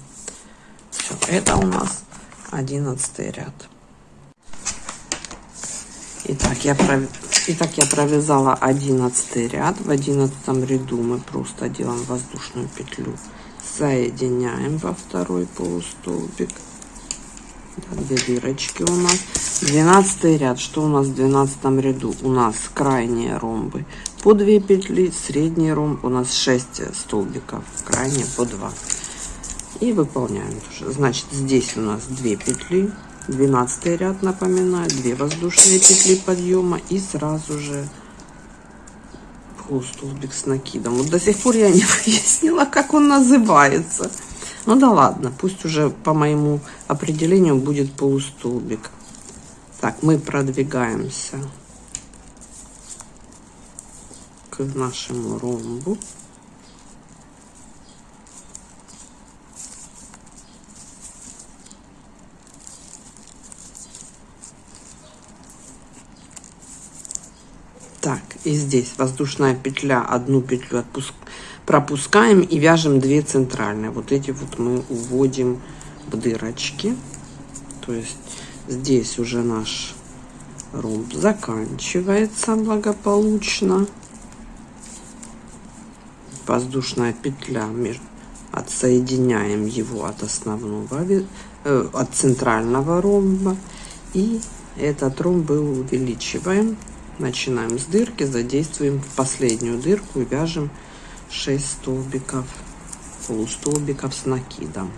Все, это у нас 11 ряд. Итак, я, пров... Итак, я провязала 11 ряд. В 11 ряду мы просто делаем воздушную петлю. Соединяем во второй полустолбик. Да, две дырочки у нас. 12 ряд. Что у нас в 12 ряду? У нас крайние ромбы по 2 петли, средний ромб у нас 6 столбиков, крайние по 2. И выполняем. Значит, здесь у нас 2 петли, 12 ряд, напоминаю, 2 воздушные петли подъема и сразу же полустолбик с накидом. Вот до сих пор я не выяснила, как он называется. Ну да ладно, пусть уже по моему определению будет полустолбик. Так, мы продвигаемся к нашему ромбу. Так, и здесь воздушная петля, одну петлю отпуск... пропускаем и вяжем две центральные. Вот эти вот мы уводим в дырочки. То есть здесь уже наш ромб заканчивается благополучно воздушная петля отсоединяем его от основного э, от центрального ромба и этот ромб увеличиваем начинаем с дырки задействуем последнюю дырку и вяжем 6 столбиков полустолбиков с накидом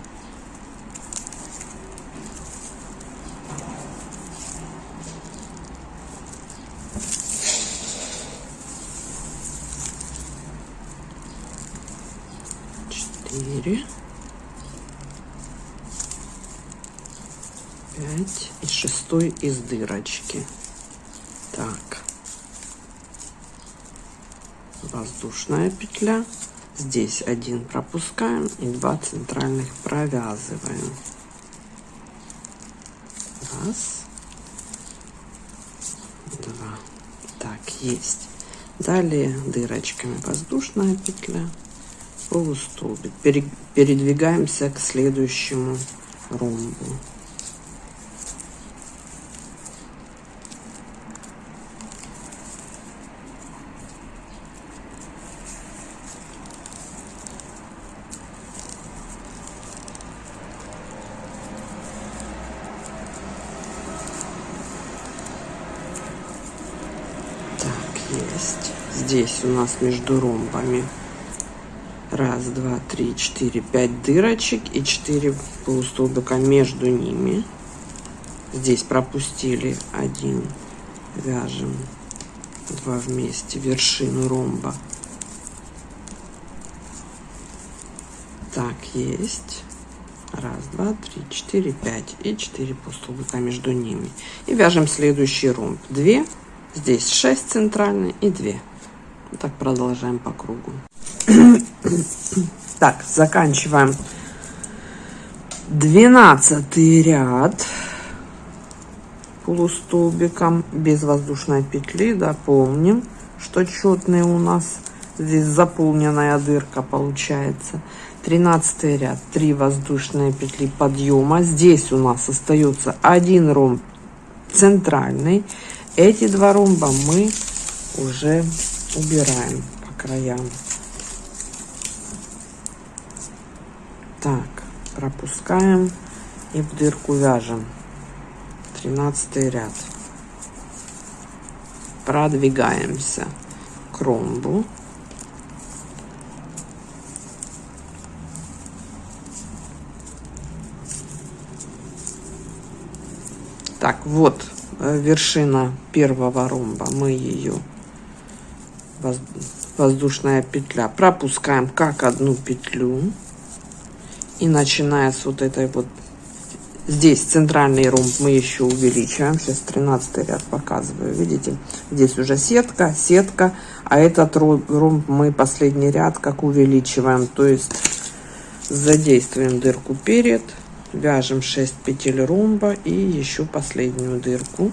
четыре, пять и шестой из дырочки. Так, воздушная петля. Здесь один пропускаем и два центральных провязываем. Раз, два. Так, есть. Далее дырочками воздушная петля полустолбик. Передвигаемся к следующему ромбу. Так, есть. Здесь у нас между ромбами Раз, два, три, четыре, пять дырочек и четыре полустолбика между ними. Здесь пропустили один. Вяжем два вместе вершину ромба. Так, есть. Раз, два, три, четыре, пять. И четыре полстолбика между ними. И вяжем следующий ромб. Две. Здесь шесть центральные и две. Так продолжаем по кругу. так, заканчиваем 12 ряд полустолбиком без воздушной петли. Да, что четный у нас здесь заполненная дырка получается. 13 ряд 3 воздушные петли подъема здесь у нас остается один ромб центральный эти два ромба мы уже убираем по краям. Так пропускаем и в дырку вяжем. 13 ряд. Продвигаемся к ромбу. Так, вот э, вершина первого ромба. Мы ее воздушная петля. Пропускаем как одну петлю. И начиная с вот этой вот здесь центральный ромб мы еще увеличиваем. Сейчас 13 ряд показываю. Видите здесь уже сетка сетка. А этот ромб мы последний ряд как увеличиваем. То есть задействуем дырку перед вяжем 6 петель ромба и еще последнюю дырку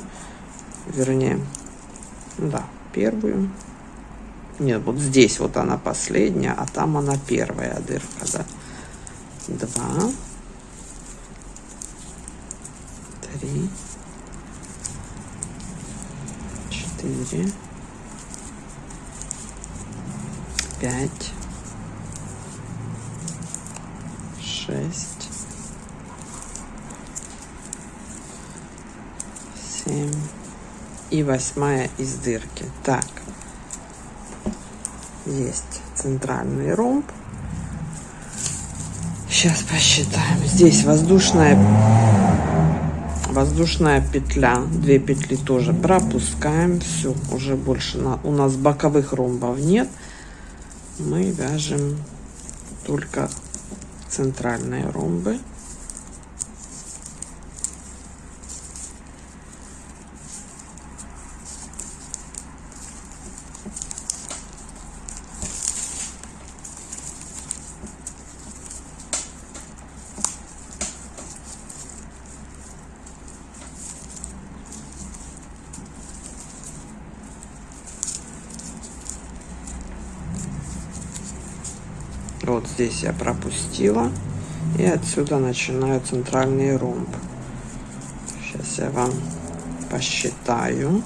вернее да первую нет вот здесь вот она последняя а там она первая дырка да. Два. Три. Четыре. Пять. Шесть. 7 и восьмая из дырки. Так, есть центральный ромб. Сейчас посчитаем. Здесь воздушная воздушная петля, две петли тоже пропускаем. Все, уже больше на, у нас боковых ромбов нет. Мы вяжем только центральные ромбы. Вот здесь я пропустила. И отсюда начинаю центральный ромб. Сейчас я вам посчитаю.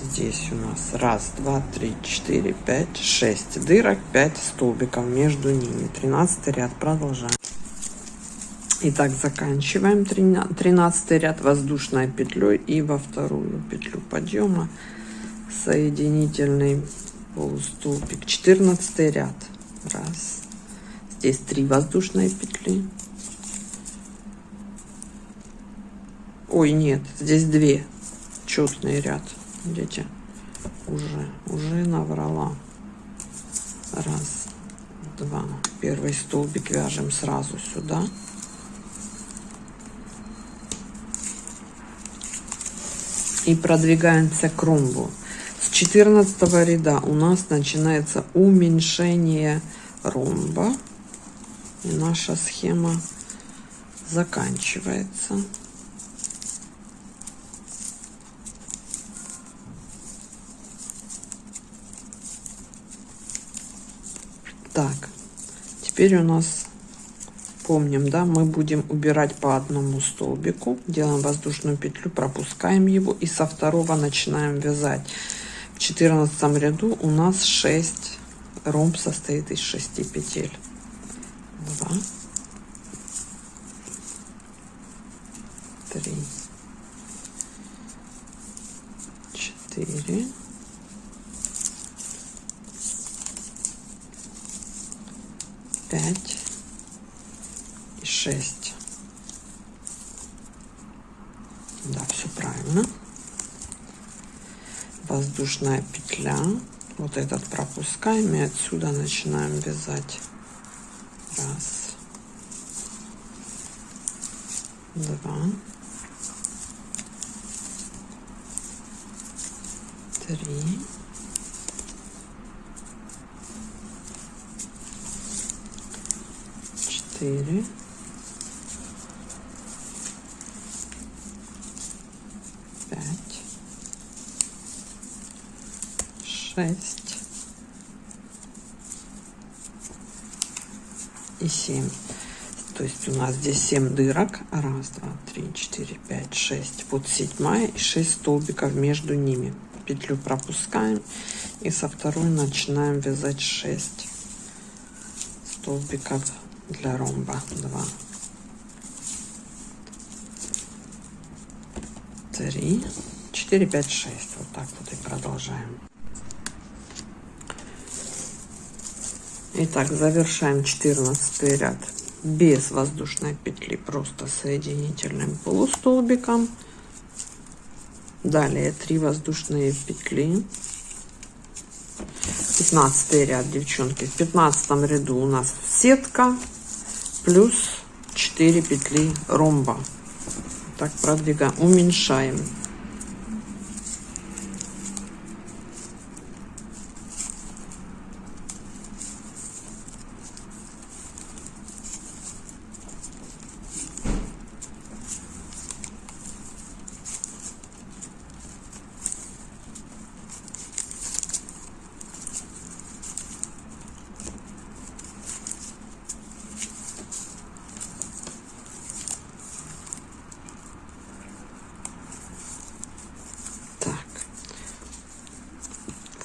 Здесь у нас раз, два, три, четыре, пять, шесть дырок, пять столбиков между ними. Тринадцатый ряд. Продолжаем. Итак, заканчиваем 13 ряд воздушной петлей и во вторую петлю подъема соединительный полустолбик 14 ряд раз. Здесь три воздушные петли. Ой нет здесь две. Четный ряд видите? Уже уже наврала. Раз два. Первый столбик вяжем сразу сюда. И продвигаемся к ромбу 14 ряда у нас начинается уменьшение ромба. И наша схема заканчивается. Так, теперь у нас, помним, да, мы будем убирать по одному столбику. Делаем воздушную петлю, пропускаем его и со второго начинаем вязать четырнадцатом ряду у нас 6 ромб состоит из 6 петель. 2 3 4 5 и 6 да все правильно воздушная петля вот этот пропускаем и отсюда начинаем вязать. Раз. Два, три, четыре, пять, шесть и семь. То есть у нас здесь 7 дырок. Раз, два, три, четыре, пять, шесть. Вот седьмая и 6 столбиков между ними. Петлю пропускаем и со второй начинаем вязать 6 столбиков для ромба. 2, 3, 4, 5, 6. Вот так вот и продолжаем. Итак, завершаем 14 ряд без воздушной петли, просто соединительным полустолбиком. Далее 3 воздушные петли. 15 ряд, девчонки. В 15 ряду у нас сетка плюс 4 петли ромба. Так продвигаем, уменьшаем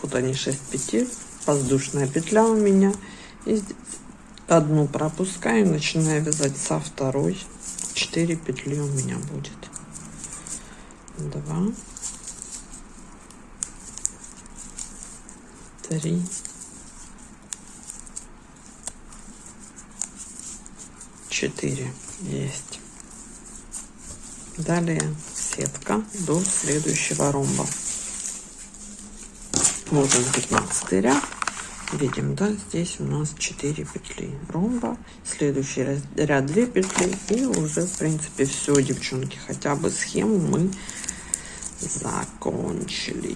вот они 6 петель воздушная петля у меня. И одну пропускаю начинаю вязать со второй. 4 петли у меня будет. 2 3 4 есть. Далее сетка до следующего ромба вот он 15 ряд. Видим да здесь у нас 4 петли ромба. Следующий ряд 2 петли. И уже в принципе все девчонки хотя бы схему мы закончили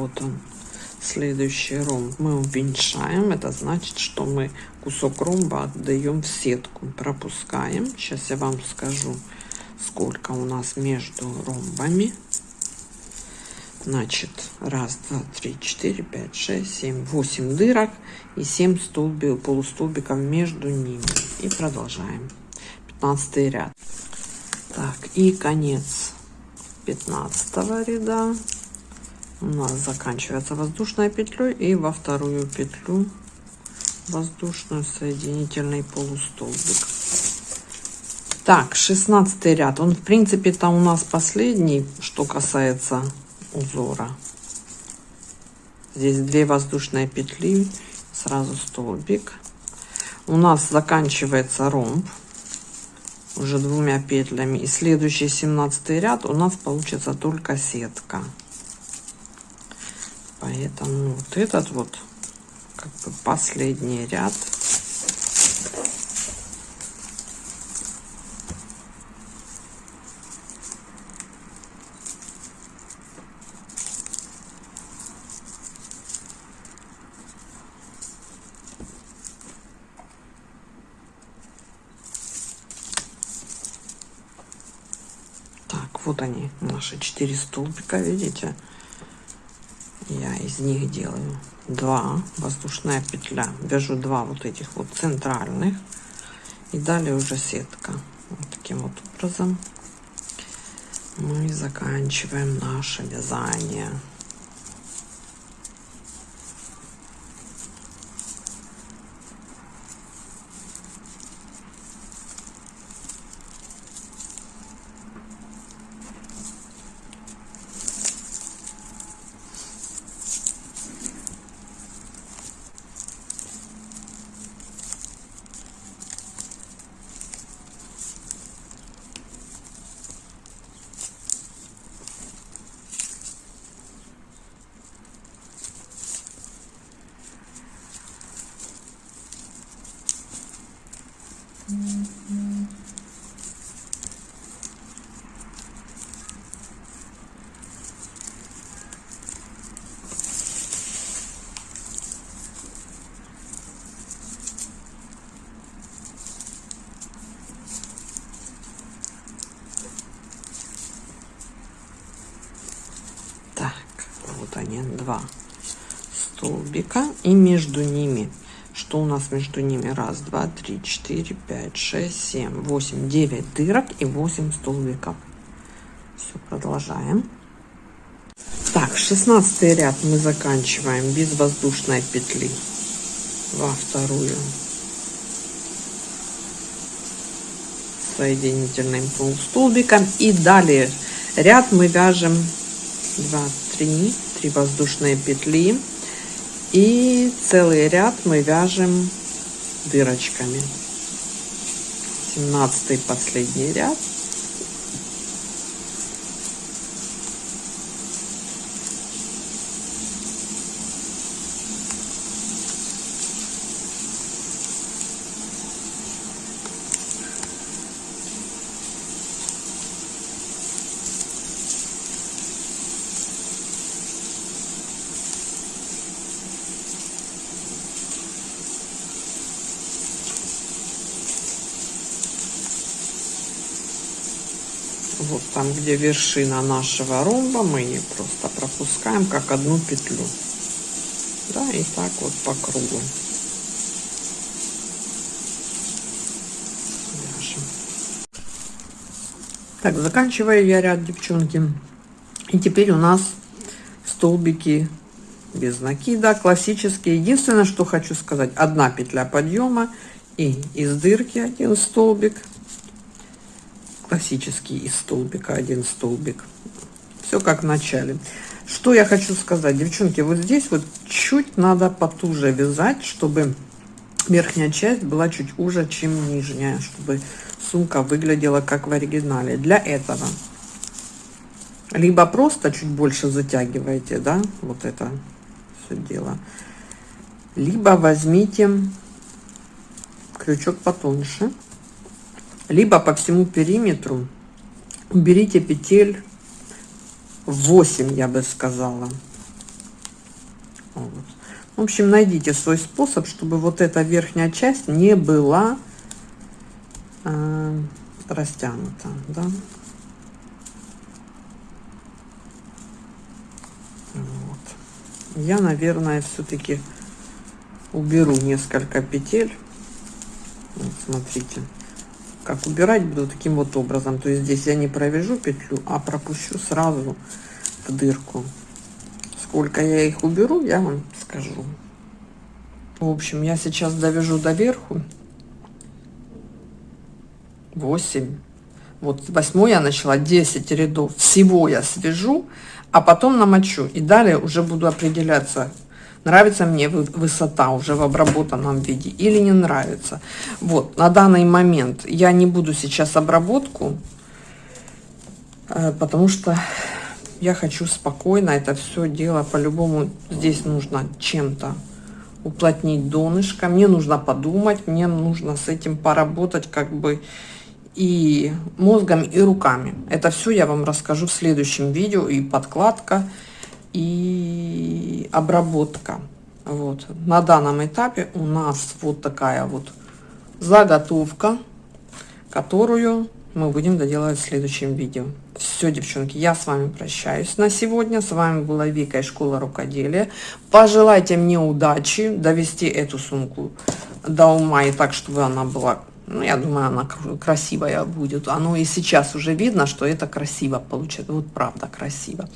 вот он следующий ромб мы уменьшаем. Это значит что мы кусок ромба отдаем в сетку. Пропускаем. Сейчас я вам скажу сколько у нас между ромбами. Значит раз два три четыре пять шесть семь восемь дырок и 7 столбиков полустолбиков между ними. И продолжаем. 15 ряд. Так и конец 15 ряда у нас заканчивается воздушной петлей и во вторую петлю воздушную соединительный полустолбик. Так 16 ряд. Он в принципе там у нас последний что касается узора. Здесь две воздушные петли сразу столбик. У нас заканчивается ромб уже двумя петлями. И следующий 17 ряд у нас получится только сетка Поэтому вот этот вот как бы последний ряд вот они, наши четыре столбика, видите? Я из них делаю два воздушная петля. Вяжу два вот этих вот центральных. И далее уже сетка. Вот таким вот образом мы заканчиваем наше вязание Так, вот они, два столбика. И между ними, что у нас между ними? Раз, два, три, четыре, пять, шесть, семь, восемь, девять дырок и восемь столбиков. Все, продолжаем. Так, 16 ряд мы заканчиваем без воздушной петли во вторую соединительным полустолбиком и далее ряд мы вяжем 2 3 3 воздушные петли. И целый ряд мы вяжем дырочками. 17 последний ряд вот там где вершина нашего ромба мы ее просто пропускаем как одну петлю. Да и так вот по кругу. Вяжем. так заканчиваю я ряд девчонки. И теперь у нас столбики без накида классические. Единственное что хочу сказать одна петля подъема и из дырки один столбик классический из столбика один столбик. Все как в начале. Что я хочу сказать? Девчонки вот здесь вот чуть надо потуже вязать чтобы верхняя часть была чуть уже чем нижняя чтобы сумка выглядела как в оригинале. Для этого либо просто чуть больше затягиваете да вот это все дело либо возьмите крючок потоньше либо по всему периметру уберите петель 8 я бы сказала вот. в общем найдите свой способ чтобы вот эта верхняя часть не была э, растянута да? вот. я наверное все-таки уберу несколько петель вот, смотрите как убирать буду таким вот образом. То есть здесь я не провяжу петлю а пропущу сразу в дырку. Сколько я их уберу я вам скажу. В общем я сейчас довяжу до верху 8 вот восьмой я начала 10 рядов. Всего я свяжу а потом намочу. И далее уже буду определяться нравится мне высота уже в обработанном виде или не нравится. Вот, на данный момент я не буду сейчас обработку, э, потому что я хочу спокойно это все дело. По-любому здесь нужно чем-то уплотнить донышко. Мне нужно подумать, мне нужно с этим поработать как бы и мозгом, и руками. Это все я вам расскажу в следующем видео. И подкладка, и обработка. Вот. На данном этапе у нас вот такая вот заготовка, которую мы будем доделать в следующем видео. Все, девчонки, я с вами прощаюсь на сегодня. С вами была Вика из школы рукоделия. Пожелайте мне удачи довести эту сумку до ума и так, чтобы она была, ну, я думаю, она красивая будет. Оно и сейчас уже видно, что это красиво получится. Вот правда красиво.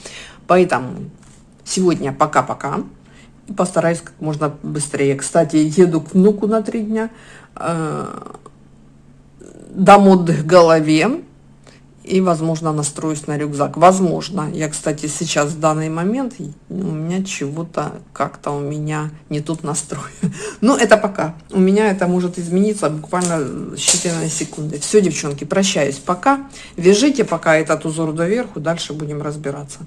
Поэтому Сегодня пока-пока. Постараюсь как можно быстрее. Кстати, еду к внуку на три дня. Э, дам отдых голове. И, возможно, настроюсь на рюкзак. Возможно. Я, кстати, сейчас в данный момент у меня чего-то как-то у меня не тут настрой. Но это пока. У меня это может измениться буквально считанные секунды. Все, девчонки, прощаюсь пока. Вяжите пока этот узор доверху. Дальше будем разбираться.